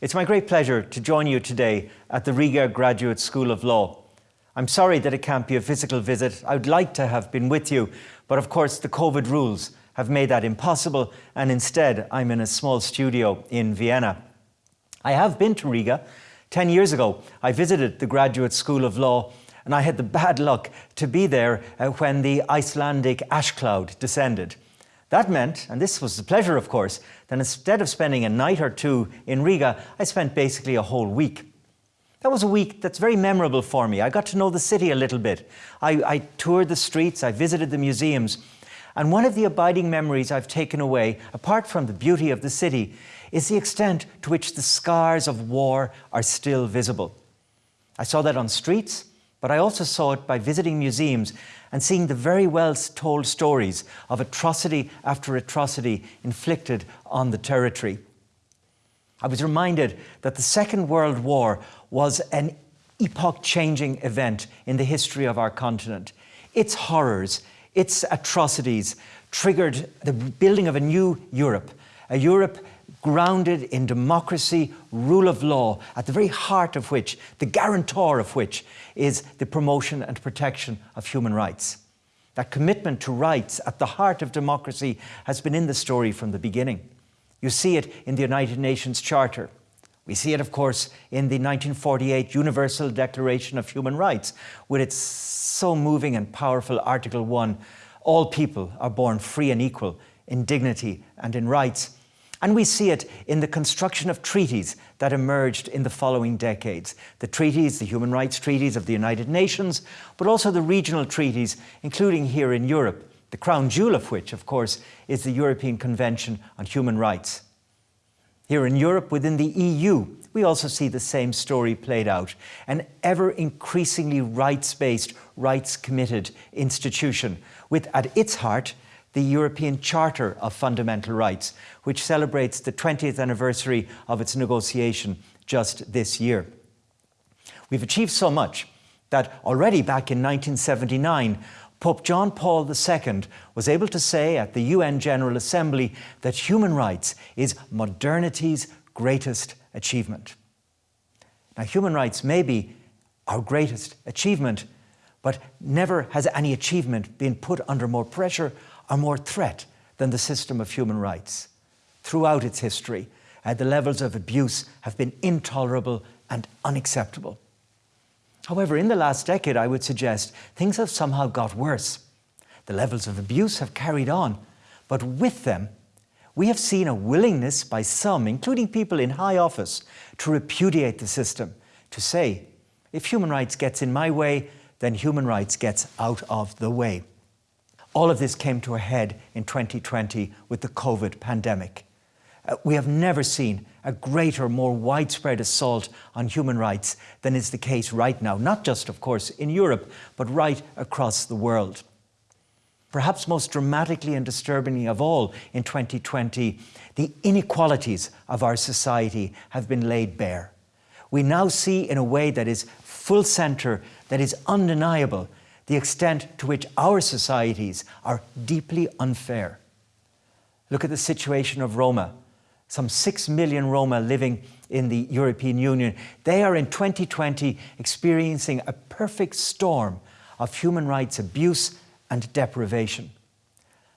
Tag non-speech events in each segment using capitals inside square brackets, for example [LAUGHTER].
It's my great pleasure to join you today at the Riga Graduate School of Law. I'm sorry that it can't be a physical visit. I'd like to have been with you, but of course the COVID rules have made that impossible and instead I'm in a small studio in Vienna. I have been to Riga. Ten years ago, I visited the Graduate School of Law and I had the bad luck to be there uh, when the Icelandic ash cloud descended. That meant, and this was the pleasure of course, that instead of spending a night or two in Riga, I spent basically a whole week. That was a week that's very memorable for me. I got to know the city a little bit. I, I toured the streets, I visited the museums, and one of the abiding memories I've taken away, apart from the beauty of the city, is the extent to which the scars of war are still visible. I saw that on streets, but I also saw it by visiting museums and seeing the very well told stories of atrocity after atrocity inflicted on the territory. I was reminded that the Second World War was an epoch-changing event in the history of our continent. Its horrors, its atrocities triggered the building of a new Europe, a Europe grounded in democracy, rule of law, at the very heart of which, the guarantor of which, is the promotion and protection of human rights. That commitment to rights at the heart of democracy has been in the story from the beginning. You see it in the United Nations Charter. We see it, of course, in the 1948 Universal Declaration of Human Rights, with its so moving and powerful Article 1, all people are born free and equal in dignity and in rights, and we see it in the construction of treaties that emerged in the following decades. The treaties, the human rights treaties of the United Nations, but also the regional treaties, including here in Europe, the crown jewel of which, of course, is the European Convention on Human Rights. Here in Europe, within the EU, we also see the same story played out, an ever increasingly rights-based, rights-committed institution, with at its heart the European Charter of Fundamental Rights, which celebrates the 20th anniversary of its negotiation just this year. We've achieved so much that already back in 1979, Pope John Paul II was able to say at the UN General Assembly that human rights is modernity's greatest achievement. Now, human rights may be our greatest achievement, but never has any achievement been put under more pressure are more threat than the system of human rights. Throughout its history, uh, the levels of abuse have been intolerable and unacceptable. However, in the last decade, I would suggest things have somehow got worse. The levels of abuse have carried on, but with them, we have seen a willingness by some, including people in high office, to repudiate the system, to say, if human rights gets in my way, then human rights gets out of the way. All of this came to a head in 2020 with the COVID pandemic. Uh, we have never seen a greater, more widespread assault on human rights than is the case right now, not just, of course, in Europe, but right across the world. Perhaps most dramatically and disturbingly of all in 2020, the inequalities of our society have been laid bare. We now see in a way that is full centre, that is undeniable, the extent to which our societies are deeply unfair. Look at the situation of Roma. Some 6 million Roma living in the European Union. They are in 2020 experiencing a perfect storm of human rights abuse and deprivation.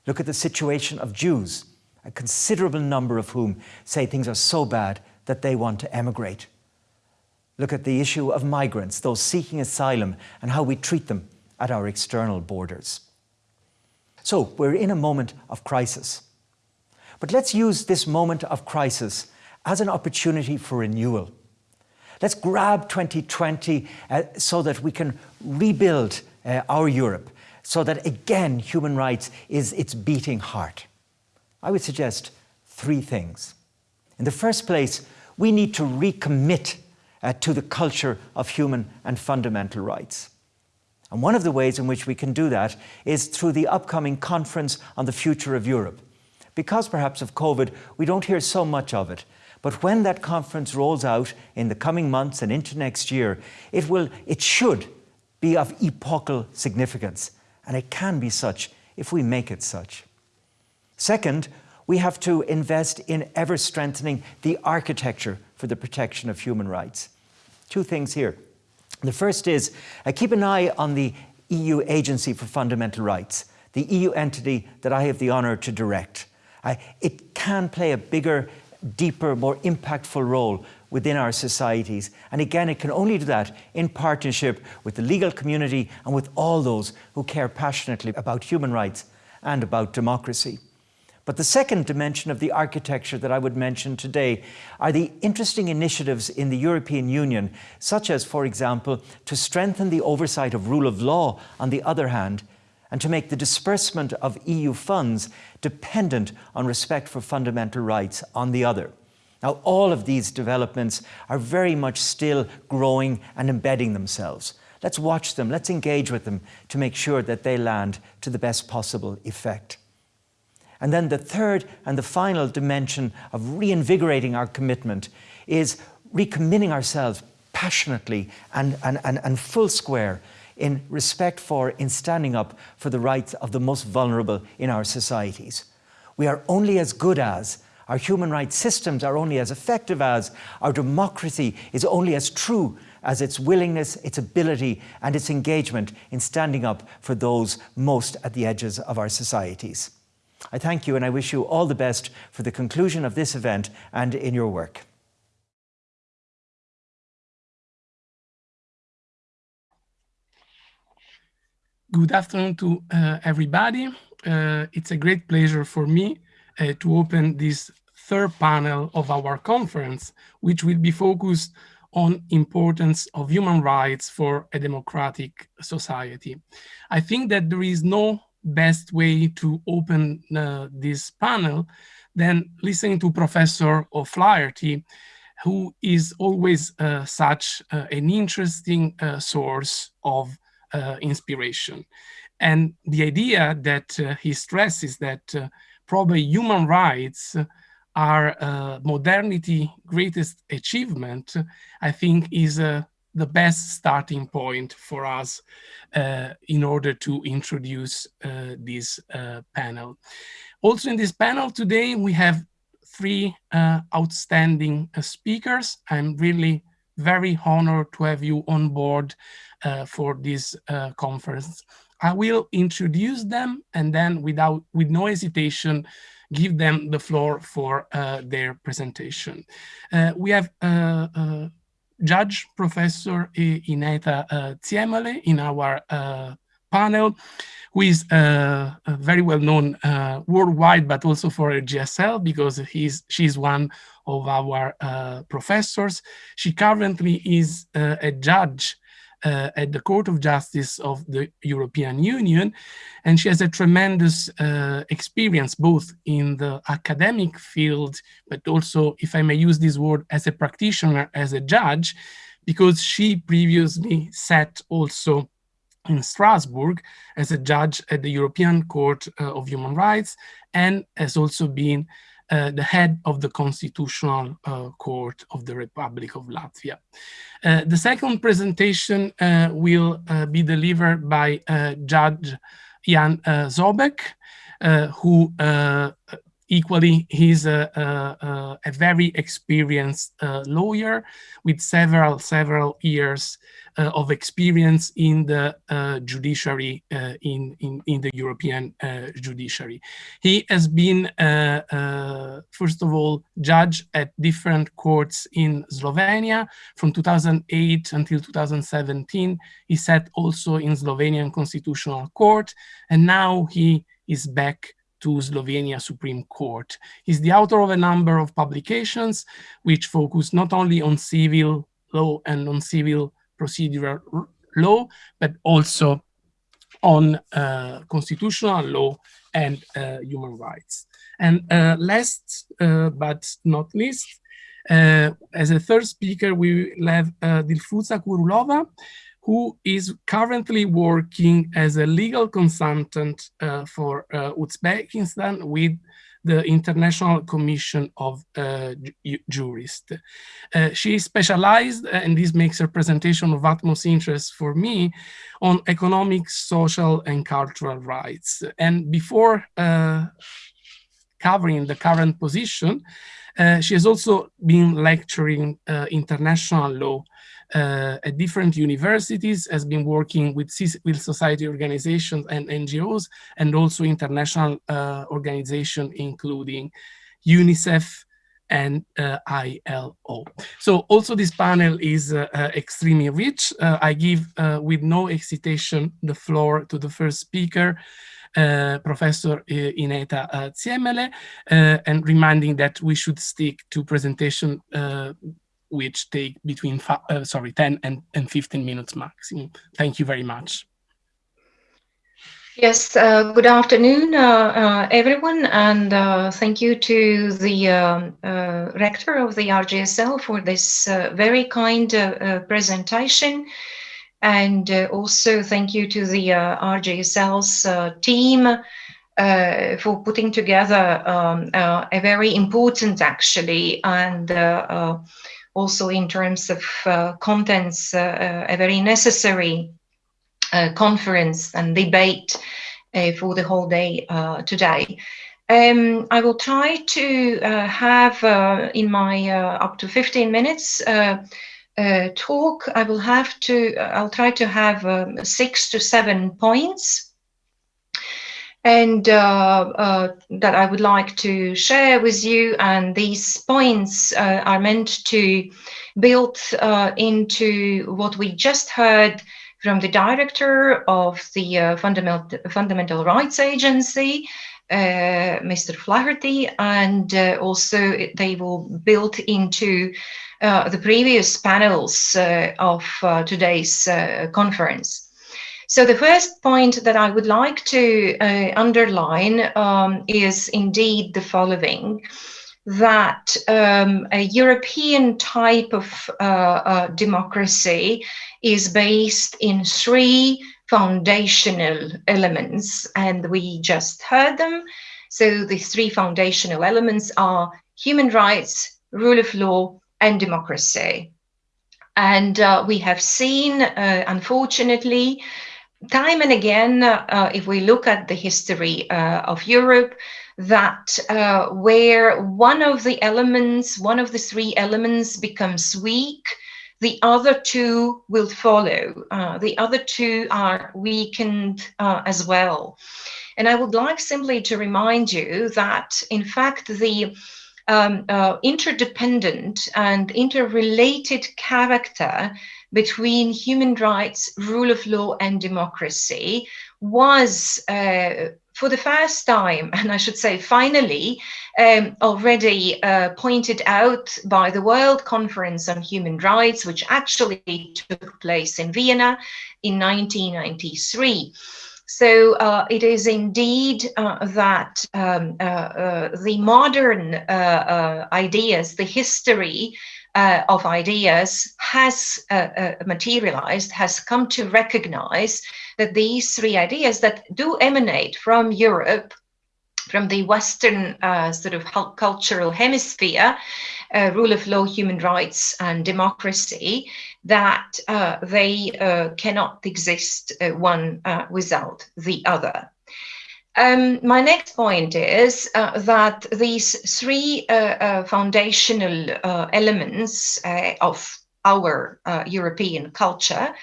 Look at the situation of Jews, a considerable number of whom say things are so bad that they want to emigrate. Look at the issue of migrants, those seeking asylum, and how we treat them at our external borders. So we're in a moment of crisis. But let's use this moment of crisis as an opportunity for renewal. Let's grab 2020 uh, so that we can rebuild uh, our Europe, so that again human rights is its beating heart. I would suggest three things. In the first place, we need to recommit uh, to the culture of human and fundamental rights. And one of the ways in which we can do that is through the upcoming conference on the future of Europe. Because perhaps of COVID, we don't hear so much of it. But when that conference rolls out in the coming months and into next year, it will, it should be of epochal significance. And it can be such if we make it such. Second, we have to invest in ever strengthening the architecture for the protection of human rights. Two things here. The first is uh, keep an eye on the EU Agency for Fundamental Rights, the EU entity that I have the honour to direct. Uh, it can play a bigger, deeper, more impactful role within our societies. And again, it can only do that in partnership with the legal community and with all those who care passionately about human rights and about democracy. But the second dimension of the architecture that I would mention today are the interesting initiatives in the European Union, such as, for example, to strengthen the oversight of rule of law on the other hand, and to make the disbursement of EU funds dependent on respect for fundamental rights on the other. Now, all of these developments are very much still growing and embedding themselves. Let's watch them, let's engage with them to make sure that they land to the best possible effect. And then the third and the final dimension of reinvigorating our commitment is recommitting ourselves passionately and, and, and, and full square in respect for, in standing up for the rights of the most vulnerable in our societies. We are only as good as, our human rights systems are only as effective as, our democracy is only as true as its willingness, its ability and its engagement in standing up for those most at the edges of our societies. I thank you and I wish you all the best for the conclusion of this event and in your work. Good afternoon to uh, everybody. Uh, it's a great pleasure for me uh, to open this third panel of our conference, which will be focused on importance of human rights for a democratic society. I think that there is no best way to open uh, this panel than listening to Professor O'Flaherty, who is always uh, such uh, an interesting uh, source of uh, inspiration. And the idea that uh, he stresses that probably human rights are modernity greatest achievement, I think is a the best starting point for us uh, in order to introduce uh, this uh, panel. Also in this panel today, we have three uh, outstanding uh, speakers. I'm really very honored to have you on board uh, for this conference. I will introduce them and then without with no hesitation give them the floor for their presentation. we have Judge Professor Ineta uh, Ziemele in our uh, panel, who is uh, very well known uh, worldwide, but also for GSL because he's, she's one of our uh, professors. She currently is uh, a judge uh, at the Court of Justice of the European Union. And she has a tremendous uh, experience both in the academic field, but also, if I may use this word, as a practitioner, as a judge, because she previously sat also in Strasbourg as a judge at the European Court uh, of Human Rights and has also been uh, the head of the Constitutional uh, Court of the Republic of Latvia. Uh, the second presentation uh, will be delivered by Judge Jan Zobec, who Equally, he's a, a, a very experienced uh, lawyer with several, several years uh, of experience in the uh, judiciary, uh, in, in, in the European uh, judiciary. He has been, uh, first of all, judge at different courts in Slovenia from 2008 until 2017. He sat also in Slovenian Constitutional Court, and now he is back to Slovenia Supreme Court. He's the author of a number of publications which focus not only on civil law and on civil procedural law, but also on uh, constitutional law and uh, human rights. And uh, last uh, but not least, uh, as a third speaker, we will have uh, Dilfuza Kurulova, who is currently working as a legal consultant uh, for uh, Uzbekistan with the International Commission of uh, Jurists. Uh, she specialized, uh, and this makes her presentation of utmost interest for me, on economic, social, and cultural rights. And before uh, covering the current position, uh, she has also been lecturing international law uh, at different universities, has been working with civil society organizations and NGOs, and also international uh, organizations, including UNICEF and uh, ILO. So also this panel is uh, uh, extremely rich. Uh, I give with no hesitation the floor to the first speaker, Professor Ineta Ziemele, and reminding that we should stick to presentation which take between, uh, sorry, 10 and, and 15 minutes maximum. Thank you very much. Yes, uh, good afternoon, uh, uh everyone, and uh, thank you to the um, uh, rector of the RGSL for this very kind presentation. And also thank you to the RGSL's team for putting together um, a very important, actually, and also in terms of uh, contents, uh, uh, a very necessary conference and debate for the whole day today. Um, I will try to have in my up to 15 minutes uh, talk, I will have to, I'll try to have um, six to seven points and uh, uh, that I would like to share with you. And these points uh, are meant to build uh, into what we just heard from the director of the uh, Fundamental, Fundamental Rights Agency, uh, Mr. Flaherty, and also they will build into the previous panels of today's conference. So the first point that I would like to uh, underline um, is indeed the following, that um, a European type of uh, uh, democracy is based in three foundational elements, and we just heard them. So the three foundational elements are human rights, rule of law, and democracy. And uh, we have seen, uh, unfortunately, time and again, uh, if we look at the history uh, of Europe, that uh, where one of the elements, one of the three elements becomes weak, the other two will follow. Uh, the other two are weakened uh, as well. And I would like simply to remind you that, in fact, the um, uh, interdependent and interrelated character between human rights, rule of law, and democracy was uh, for the first time, [LAUGHS] and I should say finally, um, already uh, pointed out by the World Conference on Human Rights, which actually took place in Vienna in 1993. So uh, it is indeed uh, that um, uh, uh the modern uh, uh, ideas, the history uh, of ideas has uh, uh, materialized, has come to recognize that these three ideas that do emanate from Europe, from the Western uh, sort of cultural hemisphere, uh, rule of law, human rights, and democracy, that uh, they cannot exist one without the other. Um, my next point is uh, that these three uh, uh, foundational uh, elements uh, of our uh, European culture,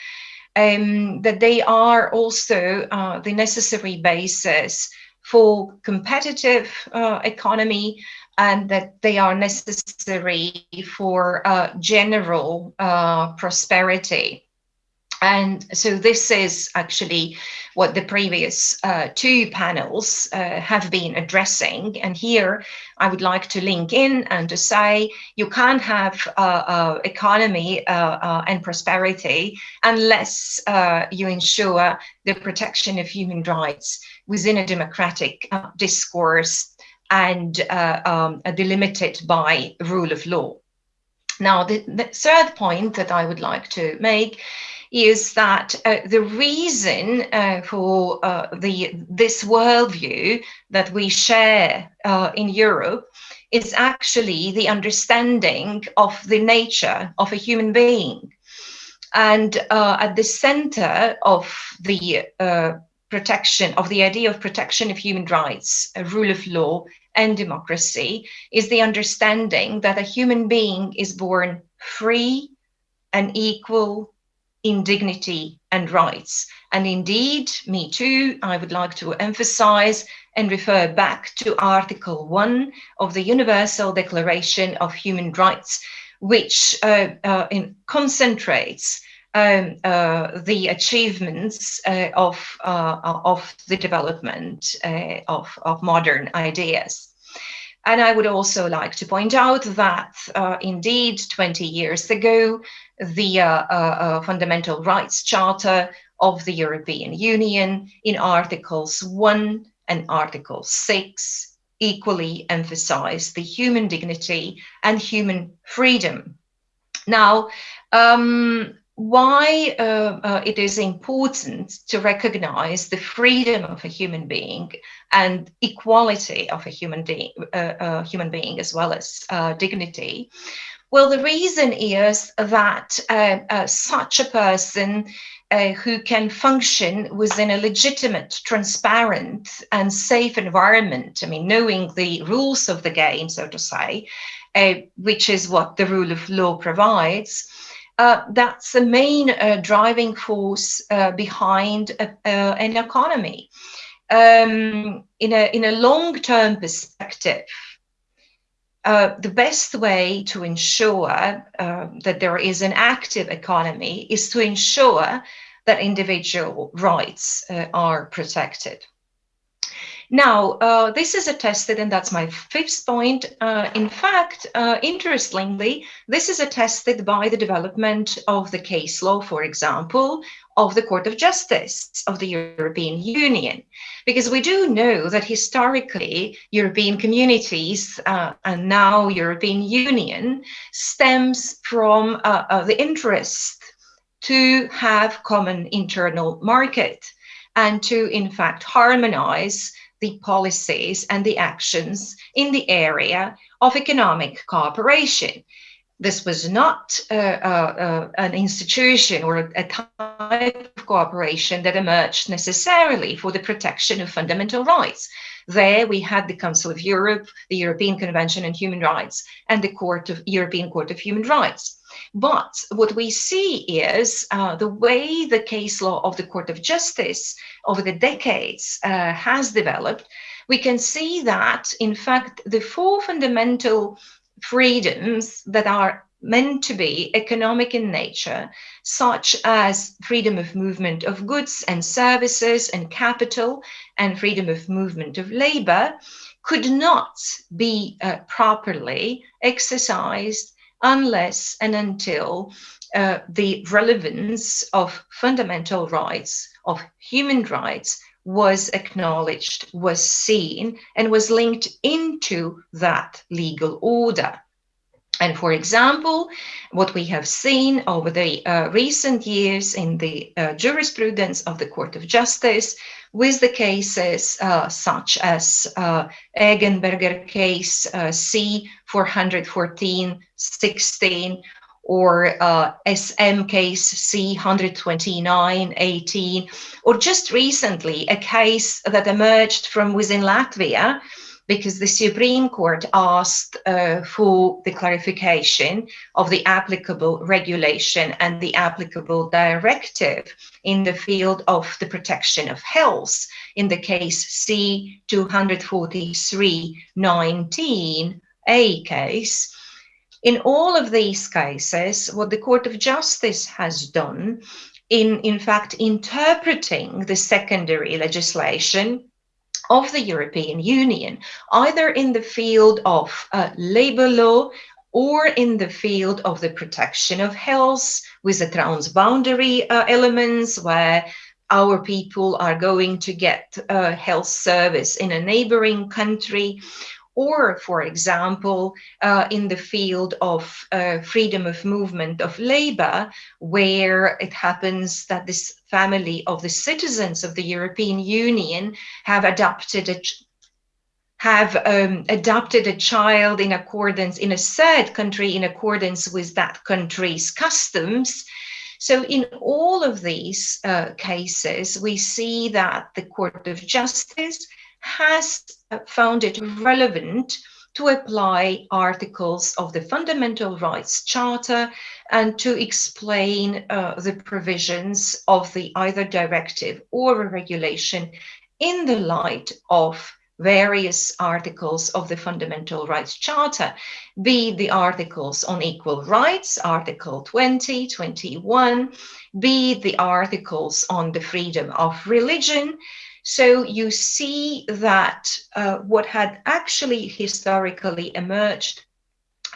um, that they are also the necessary basis for competitive economy and that they are necessary for general prosperity. And so this is actually what the previous uh, two panels uh, have been addressing. And here I would like to link in and to say you can't have uh, uh economy uh, uh, and prosperity unless you ensure the protection of human rights within a democratic discourse and um, delimited by rule of law. Now, the, the third point that I would like to make is that uh, the reason uh, for uh, the this worldview that we share uh, in Europe is actually the understanding of the nature of a human being. And uh, at the center of the uh, protection, of the idea of protection of human rights, rule of law, and democracy is the understanding that a human being is born free and equal in dignity and rights. And indeed, me too, I would like to emphasize and refer back to Article 1 of the Universal Declaration of Human Rights, which uh, uh, in, concentrates um, uh, the achievements uh, of, uh, of the development uh, of, of modern ideas. And I would also like to point out that indeed 20 years ago, the Fundamental Rights Charter of the European Union in Articles 1 and Article 6 equally emphasize the human dignity and human freedom. Now, um, why uh, uh, it is important to recognize the freedom of a human being and equality of a human, de- uh, human being as well as uh, dignity. Well, the reason is that uh, uh, such a person uh, who can function within a legitimate, transparent, and safe environment. I mean, knowing the rules of the game, so to say, uh, which is what the rule of law provides. Uh, that's the main driving force behind an economy. Um, in a in a long-term perspective, uh, the best way to ensure uh, that there is an active economy is to ensure that individual rights uh, are protected. Now, uh, this is attested, and that's my fifth point. Uh, in fact, uh, interestingly, this is attested by the development of the case law, for example, of the Court of Justice of the European Union. Because we do know that historically, European communities uh, and now European Union stems from uh, uh, the interest to have common internal market and to, in fact, harmonize the policies and the actions in the area of economic cooperation. This was not uh, uh, uh, an institution or a, a type of cooperation that emerged necessarily for the protection of fundamental rights. There we had the Council of Europe, the European Convention on Human Rights, and the Court of European Court of Human Rights. But what we see is uh, the way the case law of the Court of Justice over the decades uh, has developed, we can see that, in fact, the four fundamental freedoms that are meant to be economic in nature, such as freedom of movement of goods and services and capital, and freedom of movement of labor, could not be uh, properly exercised unless and until uh, the relevance of fundamental rights, of human rights, was acknowledged, was seen, and was linked into that legal order. And for example, what we have seen over the uh, recent years in the uh, jurisprudence of the Court of Justice with the cases uh, such as uh, case uh, C 414 16 or uh, SM case C 129 18 or just recently a case that emerged from within Latvia because the Supreme Court asked uh, for the clarification of the applicable regulation and the applicable directive in the field of the protection of health in the case C 243-19 A case. In all of these cases, what the Court of Justice has done in, in fact, interpreting the secondary legislation of the European Union, either in the field of uh, labor law or in the field of the protection of health with the transboundary uh, elements where our people are going to get a health service in a neighboring country or, for example, uh, in the field of uh, freedom of movement of labor, where it happens that this family of the citizens of the European Union have adopted a have um, adopted a child in accordance in a third country in accordance with that country's customs. So in all of these uh, cases, we see that the Court of Justice has found it relevant to apply articles of the Fundamental Rights Charter and to explain uh, the provisions of the either directive or a regulation in the light of various articles of the Fundamental Rights Charter, be the articles on equal rights, Article 20, 21, be the articles on the freedom of religion. So you see that uh, what had actually historically emerged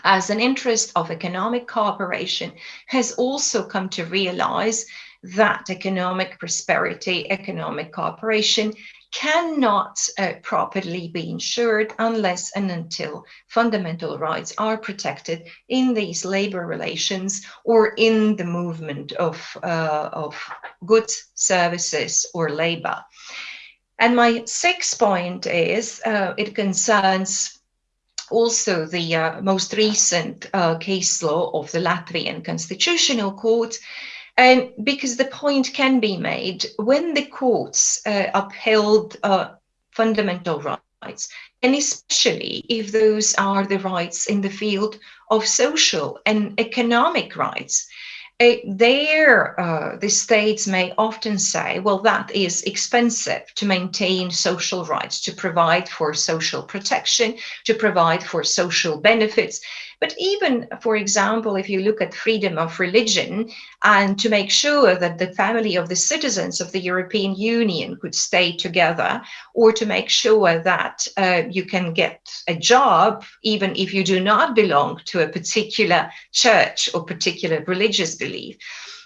as an interest of economic cooperation has also come to realize that economic prosperity, economic cooperation cannot uh, properly be ensured unless and until fundamental rights are protected in these labor relations or in the movement of, uh, of goods, services, or labor. And my sixth point is uh, it concerns also the uh, most recent uh, case law of the Latvian Constitutional Court. And because the point can be made when the courts uh, upheld uh, fundamental rights, and especially if those are the rights in the field of social and economic rights, uh, there uh, the states may often say, well, that is expensive to maintain social rights, to provide for social protection, to provide for social benefits. But even, for example, if you look at freedom of religion and to make sure that the family of the citizens of the European Union could stay together, or to make sure that uh, you can get a job even if you do not belong to a particular church or particular religious belief.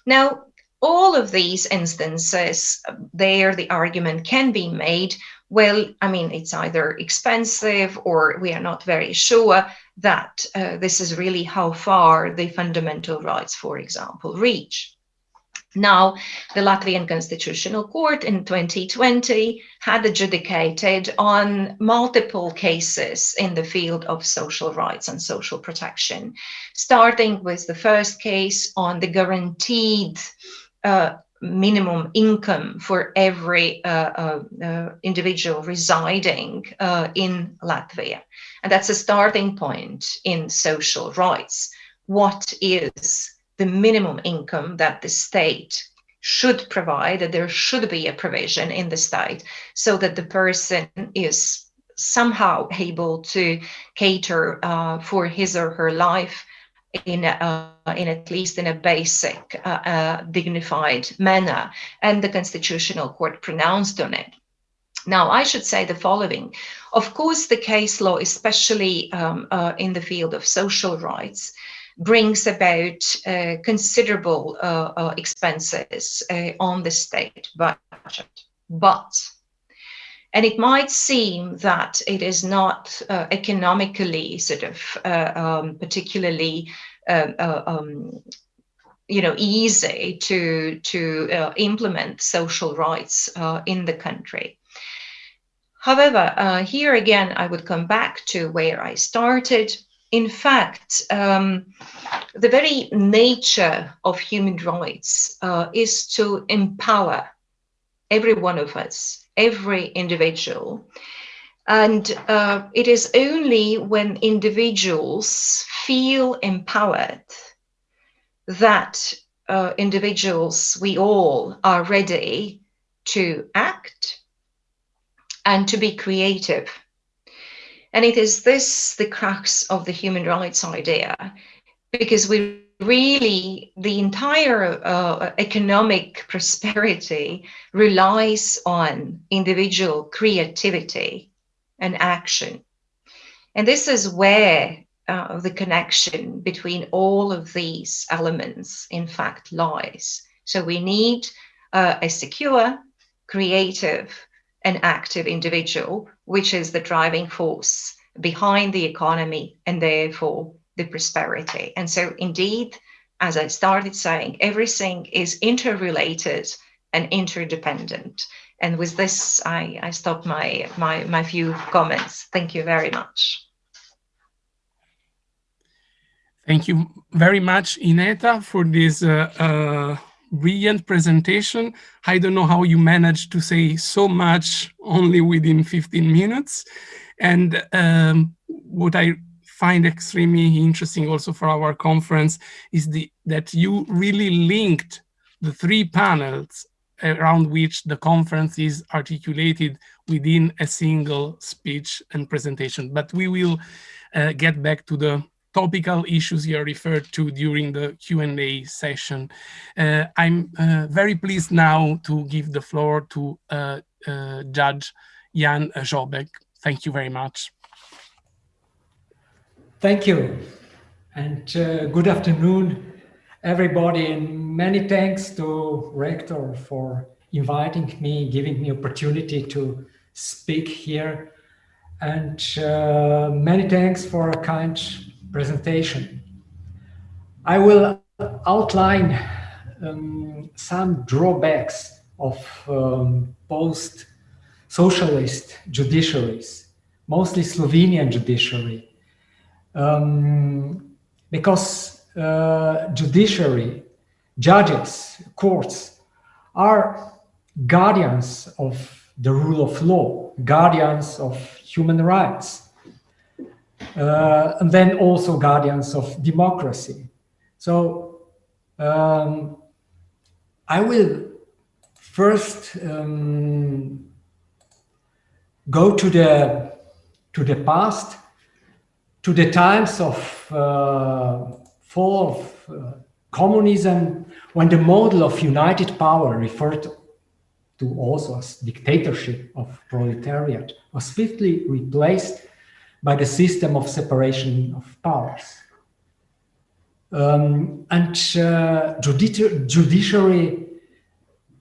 Now, all of these instances, there the argument can be made well, I mean, it's either expensive or we are not very sure that uh, this is really how far the fundamental rights, for example, reach. Now, the Latvian Constitutional Court in 2020 had adjudicated on multiple cases in the field of social rights and social protection, starting with the first case on the guaranteed uh, minimum income for every uh, uh, uh, individual residing uh, in Latvia. And that's a starting point in social rights. What is the minimum income that the state should provide, that there should be a provision in the state so that the person is somehow able to cater uh, for his or her life in, uh, in at least in a basic, uh, uh, dignified manner, and the Constitutional Court pronounced on it. Now, I should say the following. Of course, the case law, especially um, uh, in the field of social rights, brings about uh, considerable uh, expenses on the state budget. But and it might seem that it is not uh, economically sort of uh, um, particularly uh, uh um, you know easy to to uh, implement social rights uh, in the country. However, here again, I would come back to where I started. In fact, um, the very nature of human rights is to empower every one of us every individual. And uh, it is only when individuals feel empowered that uh, individuals, we all, are ready to act and to be creative. And it is this the crux of the human rights idea, because we really the entire uh, economic prosperity relies on individual creativity and action. And this is where uh, the connection between all of these elements, in fact, lies. So we need uh, a secure, creative, and active individual, which is the driving force behind the economy and therefore the prosperity. And so, indeed, as I started saying, everything is interrelated and interdependent. And with this, I, I stop my, my, my few comments. Thank you very much. Thank you very much, Ineta, for this uh, uh, brilliant presentation. I don't know how you managed to say so much only within 15 minutes. And um, what I find extremely interesting also for our conference is the, that you really linked the three panels around which the conference is articulated within a single speech and presentation. But we will uh, get back to the topical issues you referred to during the Q&A session. Uh, I'm uh, very pleased now to give the floor to uh, uh, Judge Jan Zobec. Thank you very much. Thank you. And uh, good afternoon, everybody. And many thanks to Rector for inviting me, giving me opportunity to speak here. And uh, many thanks for a kind presentation. I will outline um, some drawbacks of um, post-socialist judiciaries, mostly Slovenian judiciary, um, because uh, judiciary, judges, courts are guardians of the rule of law, guardians of human rights, uh, and then also guardians of democracy. So um, I will first um, go to the to the past to the times of uh, fall of uh, communism, when the model of united power referred to also as dictatorship of proletariat was swiftly replaced by the system of separation of powers. Um, and uh, judici judiciary,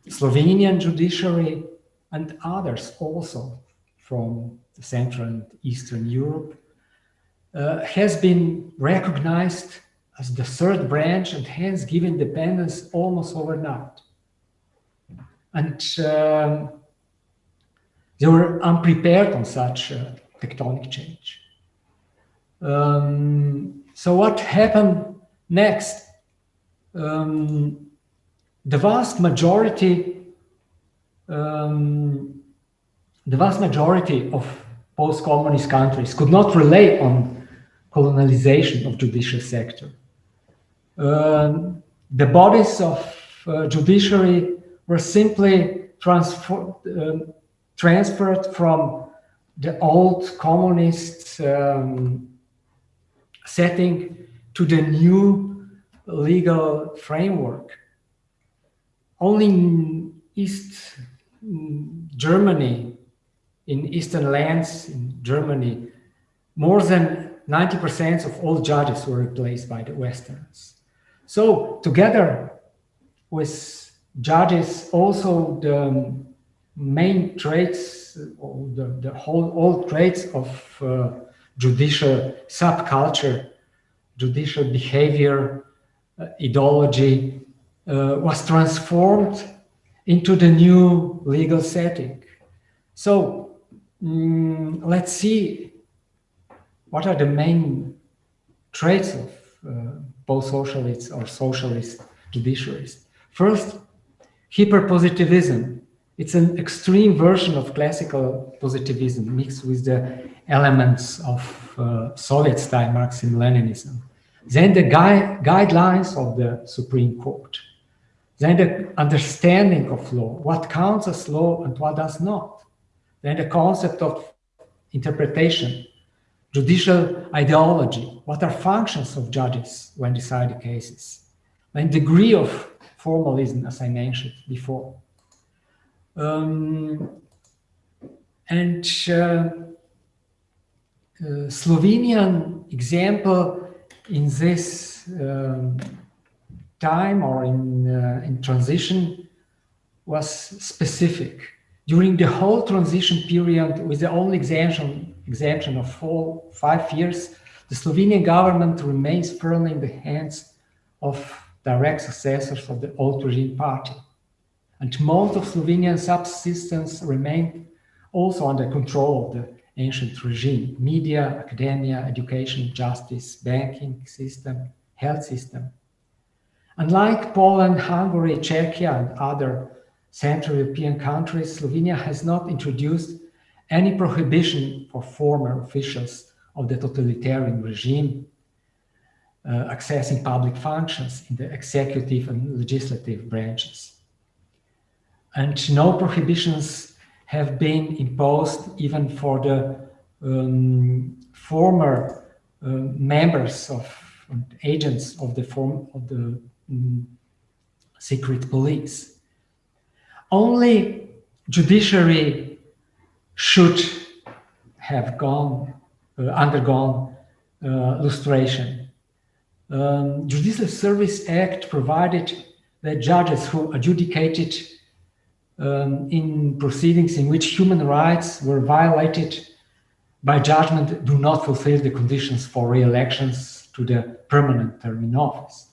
Slovenian judiciary, and others also from Central and Eastern Europe uh, has been recognized as the third branch and hence given independence almost overnight. And um, they were unprepared on such a tectonic change. Um, so what happened next? Um, the vast majority, um, the vast majority of post-communist countries could not rely on colonialization of judicial sector. Um, the bodies of uh, judiciary were simply transfer, um, transferred from the old communist um, setting to the new legal framework. Only in East Germany, in eastern lands in Germany, more than 90% of all judges were replaced by the Westerns. So together with judges, also the main traits, the, the whole all traits of uh, judicial subculture, judicial behavior, uh, ideology, uh, was transformed into the new legal setting. So mm, let's see what are the main traits of uh, both socialists or socialist judiciaries? First, hyperpositivism. It's an extreme version of classical positivism mixed with the elements of uh, Soviet-style Marxism-Leninism. Then the gui guidelines of the Supreme Court. Then the understanding of law, what counts as law and what does not. Then the concept of interpretation, judicial ideology, what are functions of judges when deciding cases, and degree of formalism, as I mentioned before. Um, and uh, uh, Slovenian example in this um, time or in, uh, in transition was specific. During the whole transition period, with the only exemption exemption of four, five years, the Slovenian government remains firmly in the hands of direct successors of the old regime party. And most of Slovenian subsistence remained also under control of the ancient regime, media, academia, education, justice, banking system, health system. Unlike Poland, Hungary, Czechia, and other Central European countries, Slovenia has not introduced any prohibition for former officials of the totalitarian regime uh, accessing public functions in the executive and legislative branches. And no prohibitions have been imposed even for the um, former uh, members of agents of the form of the um, secret police. Only judiciary should have gone uh, undergone uh, lustration. Um, Judicial Service Act provided that judges who adjudicated um, in proceedings in which human rights were violated by judgment do not fulfill the conditions for re-elections to the permanent term in office.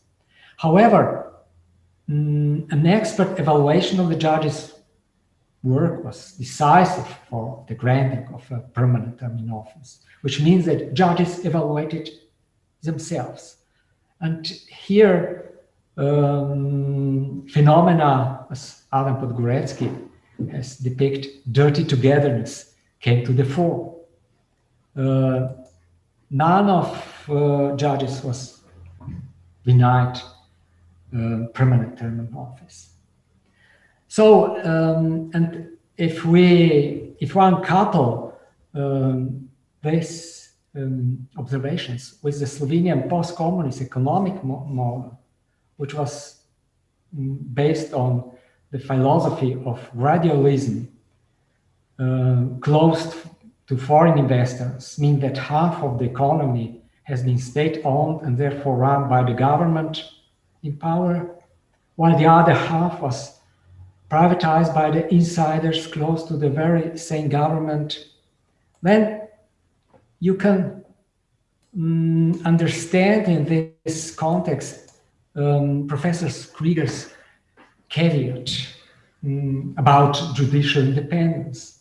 However, um, an expert evaluation of the judge's work was decisive for the granting of a permanent term in office, which means that judges evaluated themselves. And here, um, phenomena, as Adam Podgórecki has depicted, dirty togetherness came to the fore. Uh, none of uh, judges was denied uh, permanent term in office. So, um, and if we, if one couple um, these um, observations with the Slovenian post-communist economic mo model, which was mm, based on the philosophy of gradualism, uh, closed to foreign investors, mean that half of the economy has been state-owned and therefore run by the government in power, while the other half was privatized by the insiders close to the very same government, then you can um, understand in this context um, Professor Krygier's caveat um, about judicial independence.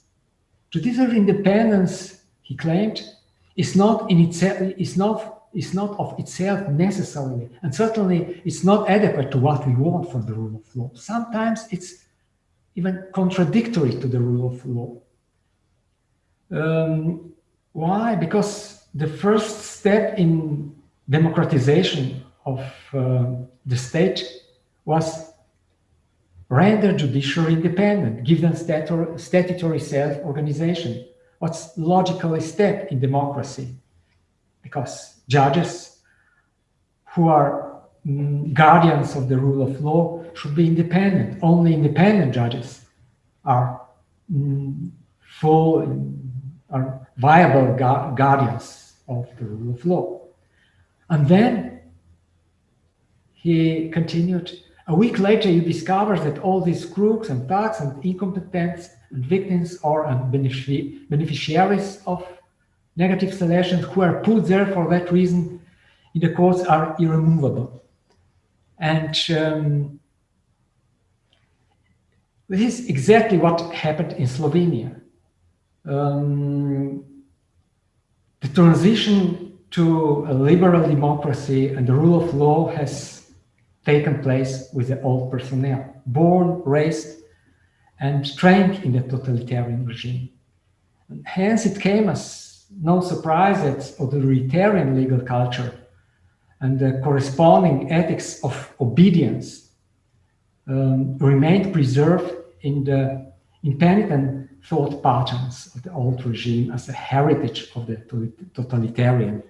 Judicial independence, he claimed, is not in itself is not is not of itself necessarily, and certainly it's not adequate to what we want from the rule of law. Sometimes it's even contradictory to the rule of law. Um, why? Because the first step in democratization of uh, the state was render judiciary independent, give them statutory self-organization. What's logically step in democracy? Because judges who are mm, guardians of the rule of law should be independent. Only independent judges are mm, full, are viable gu guardians of the rule of law. And then he continued, a week later you discover that all these crooks and thugs and incompetents and victims are benefic beneficiaries of negative selections who are put there for that reason in the courts are irremovable. And um, this is exactly what happened in Slovenia. Um, the transition to a liberal democracy and the rule of law has taken place with the old personnel, born, raised, and trained in the totalitarian regime. And hence it came as no surprise that authoritarian legal culture and the corresponding ethics of obedience um, remained preserved in the impenitent thought patterns of the old regime as a heritage of the totalitarian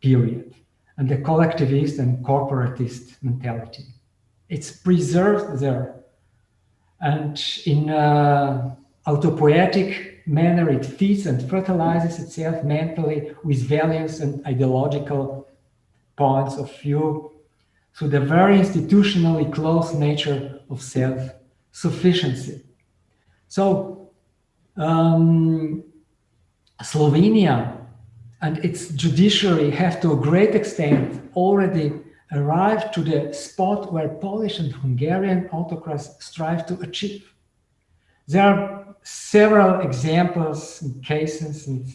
period and the collectivist and corporatist mentality. It's preserved there. And in an autopoietic manner, it feeds and fertilizes itself mentally with values and ideological points of view through the very institutionally close nature of self sufficiency. So um, Slovenia and its judiciary have to a great extent already arrived to the spot where Polish and Hungarian autocrats strive to achieve. There are several examples and cases and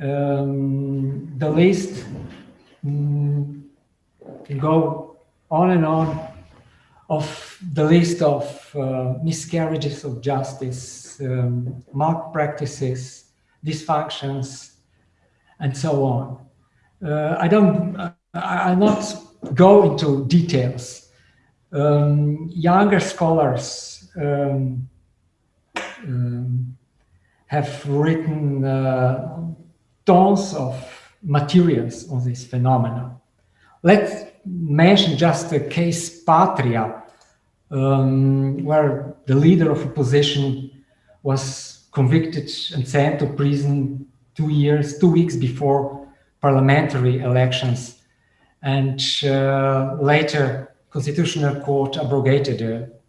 um, the list um, can go on and on of the list of uh, miscarriages of justice, um, malpractices, dysfunctions, and so on. Uh, I don't, I, will not go into details. Um, younger scholars um, um, have written uh, tons of materials on this phenomena. Let's mention just the case Patria, um, where the leader of opposition was convicted and sent to prison two years, two weeks before parliamentary elections. And uh, later, Constitutional Court abrogated the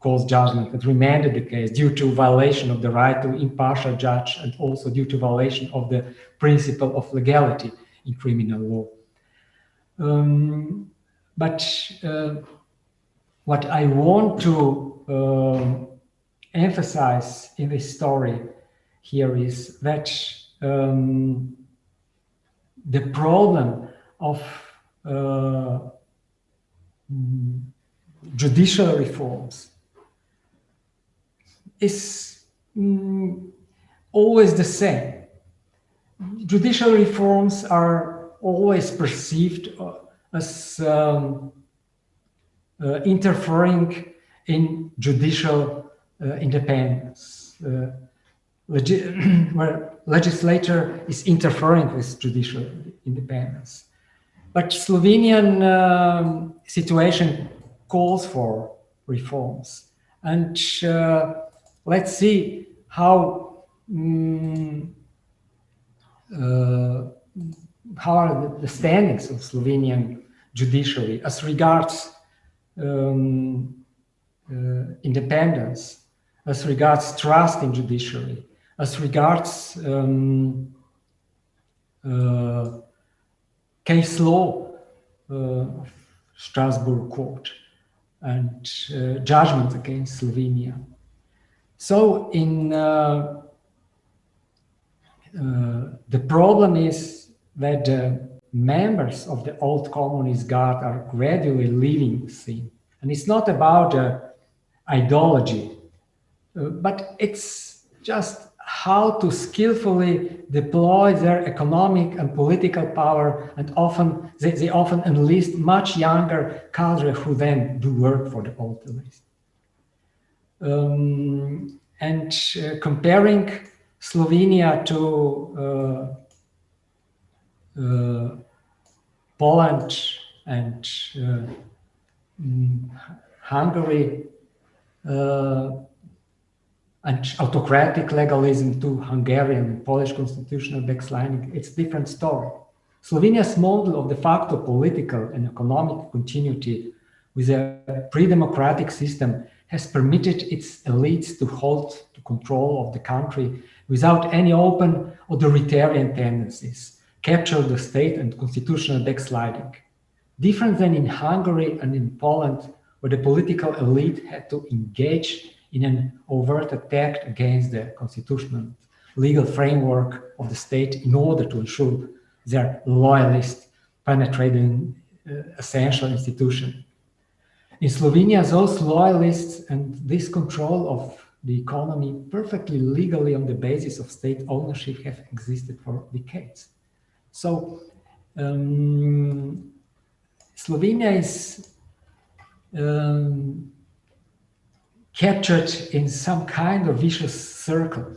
court's judgment and remanded the case due to violation of the right to impartial judge and also due to violation of the principle of legality in criminal law. Um, but uh, what I want to uh, emphasize in this story here is that um, the problem of uh, judicial reforms is mm, always the same. Judicial reforms are always perceived uh, as um, interfering in judicial uh, independence, uh, [CLEARS THROAT] where legislature is interfering with judicial independence. But Slovenian um, situation calls for reforms. And uh, let's see how um, uh, how are the standings of Slovenian judiciary as regards um, uh, independence, as regards trust in judiciary, as regards um, uh, case law uh, Strasbourg court and judgment against Slovenia. So in uh, the problem is that members of the old communist guard are gradually leaving the scene. And it's not about uh, ideology, uh, but it's just how to skillfully deploy their economic and political power and often they, they often enlist much younger cadre who then do work for the old elite. Um, and uh, comparing Slovenia to uh, Poland and uh, mm, Hungary uh, and autocratic legalism to Hungarian and Polish constitutional backsliding, it's a different story. Slovenia's model of de facto political and economic continuity with a pre-democratic system has permitted its elites to hold the control of the country without any open authoritarian tendencies capture the state and constitutional backsliding. Different than in Hungary and in Poland, where the political elite had to engage in an overt attack against the constitutional legal framework of the state in order to ensure their loyalist penetrating uh, essential institution. In Slovenia, those loyalists and this control of the economy perfectly legally on the basis of state ownership have existed for decades. So um, Slovenia is um, captured in some kind of vicious circle.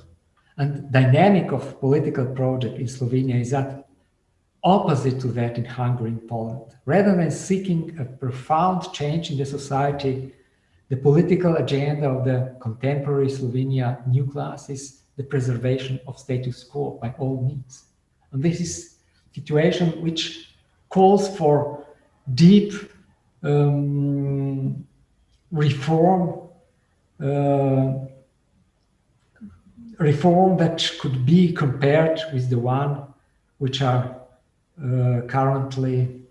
And dynamic of political project in Slovenia is that opposite to that in Hungary and Poland. Rather than seeking a profound change in the society, the political agenda of the contemporary Slovenia new class is the preservation of status quo by all means. And this is situation which calls for deep um, reform, uh, reform that could be compared with the one which are uh, currently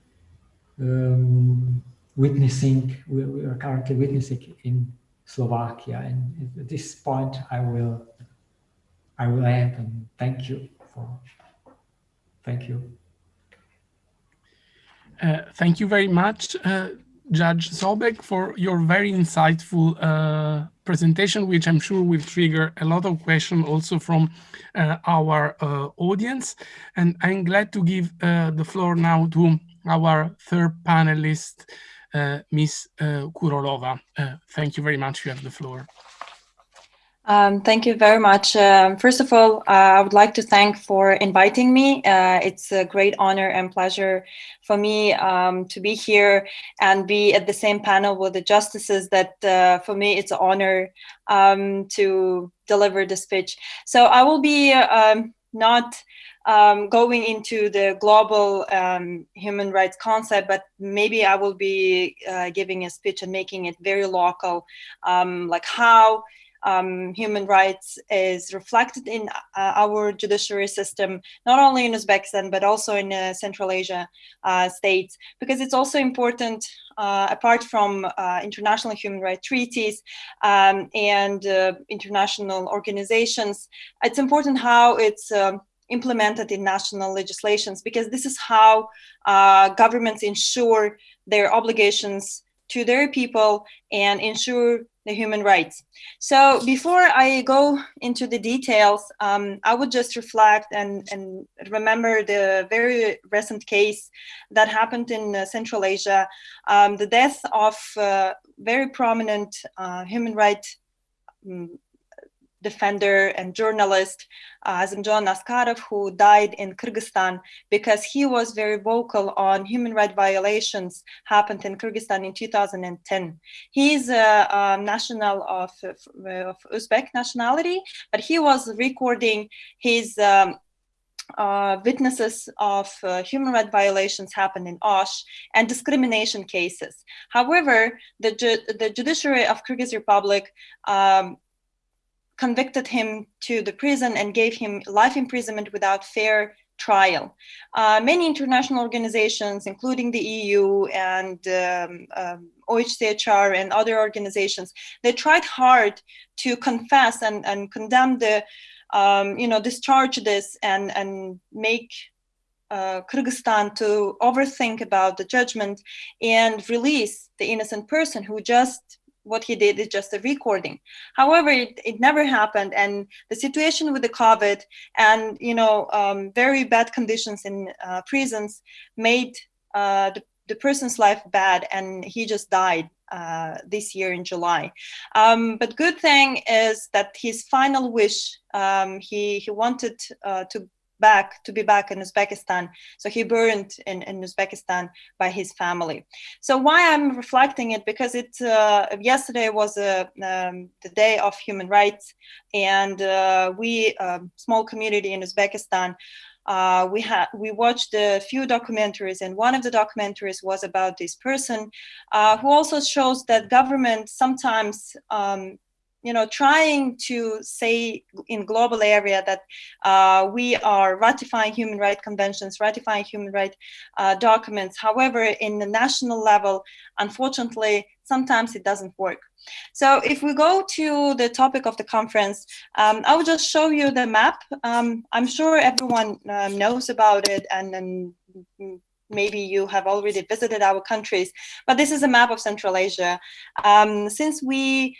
um, witnessing, we, we, are currently witnessing in Slovakia. And at this point, I will, I will end and thank you for Thank you. Uh, thank you very much. Uh, Judge Zobec, for your very insightful uh, presentation, which I'm sure will trigger a lot of questions also from uh, our uh, audience. And I'm glad to give uh, the floor now to our third panelist, Ms. Kurolova. thank you very much. You have the floor. Um, thank you very much. Um, first of all, uh, I would like to thank for inviting me. Uh, it's a great honor and pleasure for me um, to be here and be at the same panel with the justices that uh, for me it's an honor um, to deliver the speech. So I will be um, not um, going into the global um, human rights concept, but maybe I will be uh, giving a speech and making it very local, like how um, human rights is reflected in uh, our judiciary system, not only in Uzbekistan, but also in uh, Central Asia uh, states, because it's also important, uh, apart from uh, international human rights treaties um, and uh, international organizations, it's important how it's um, implemented in national legislations, because this is how governments ensure their obligations to their people and ensure the human rights. So before I go into the details, um, I would just reflect and, and remember the very recent case that happened in uh, Central Asia, um, the death of uh, very prominent uh, human rights um, defender and journalist uh, Azimjon Askarov, who died in Kyrgyzstan because he was very vocal on human rights violations happened in Kyrgyzstan in 2010. He's a, a national of, of, Uzbek nationality, but he was recording his um, uh, witnesses of uh, human rights violations happened in Osh and discrimination cases. However, the, ju the judiciary of Kyrgyz Republic um, convicted him to the prison and gave him life imprisonment without fair trial. Uh, many international organizations, including the EU and um, um, OHCHR and other organizations, they tried hard to confess and, and condemn the, um, you know, discharge this and, and make uh, Kyrgyzstan to overthink about the judgment and release the innocent person who just what he did is just a recording. However, it, it never happened. And the situation with the COVID and, you know, um, very bad conditions in uh, prisons made uh, the, the person's life bad and he just died uh, this year in July. Um, but good thing is that his final wish, um, he, he wanted uh, to back to be back in Uzbekistan. So he burned in, in Uzbekistan by his family. So why I'm reflecting it because it uh, yesterday was a, uh, um, the day of human rights, and uh, we um, small community in Uzbekistan. Uh, we had we watched a few documentaries, and one of the documentaries was about this person, uh, who also shows that government sometimes um, you know, trying to say in global area that uh, we are ratifying human rights conventions, ratifying human rights uh, documents. However, in the national level, unfortunately, sometimes it doesn't work. So if we go to the topic of the conference, um, I will just show you the map. Um, I'm sure everyone um, knows about it and, and maybe you have already visited our countries, but this is a map of Central Asia. Um, since we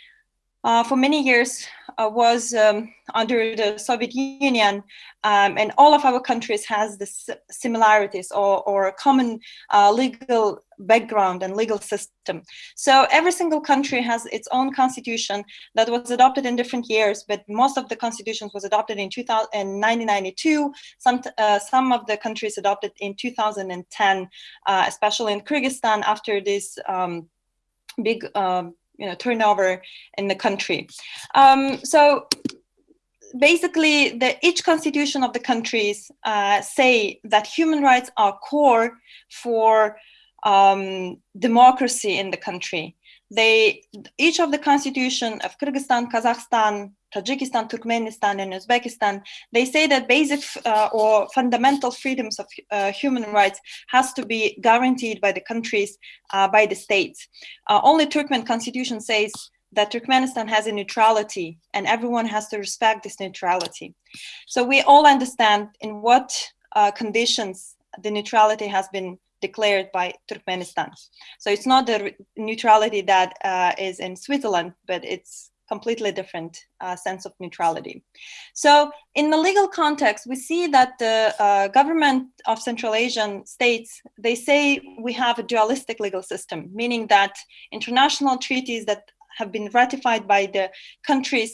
uh, for many years uh, was um, under the Soviet Union, um, and all of our countries has the similarities or, or a common uh, legal background and legal system. So every single country has its own constitution that was adopted in different years, but most of the constitutions was adopted in, 2000, in 1992. Some, uh, some of the countries adopted in 2010, uh, especially in Kyrgyzstan after this um, big um, you know turnover in the country. Um, so basically, the, each constitution of the countries uh, say that human rights are core for um, democracy in the country. They each of the constitution of Kyrgyzstan, Kazakhstan, Tajikistan, Turkmenistan, and Uzbekistan, they say that basic uh, or fundamental freedoms of uh, human rights has to be guaranteed by the countries, uh, by the states. Uh, only Turkmen constitution says that Turkmenistan has a neutrality and everyone has to respect this neutrality. So we all understand in what uh, conditions the neutrality has been declared by Turkmenistan. So it's not the neutrality that uh, is in Switzerland, but it's completely different uh, sense of neutrality. So in the legal context, we see that the uh, government of Central Asian states, they say we have a dualistic legal system, meaning that international treaties that have been ratified by the countries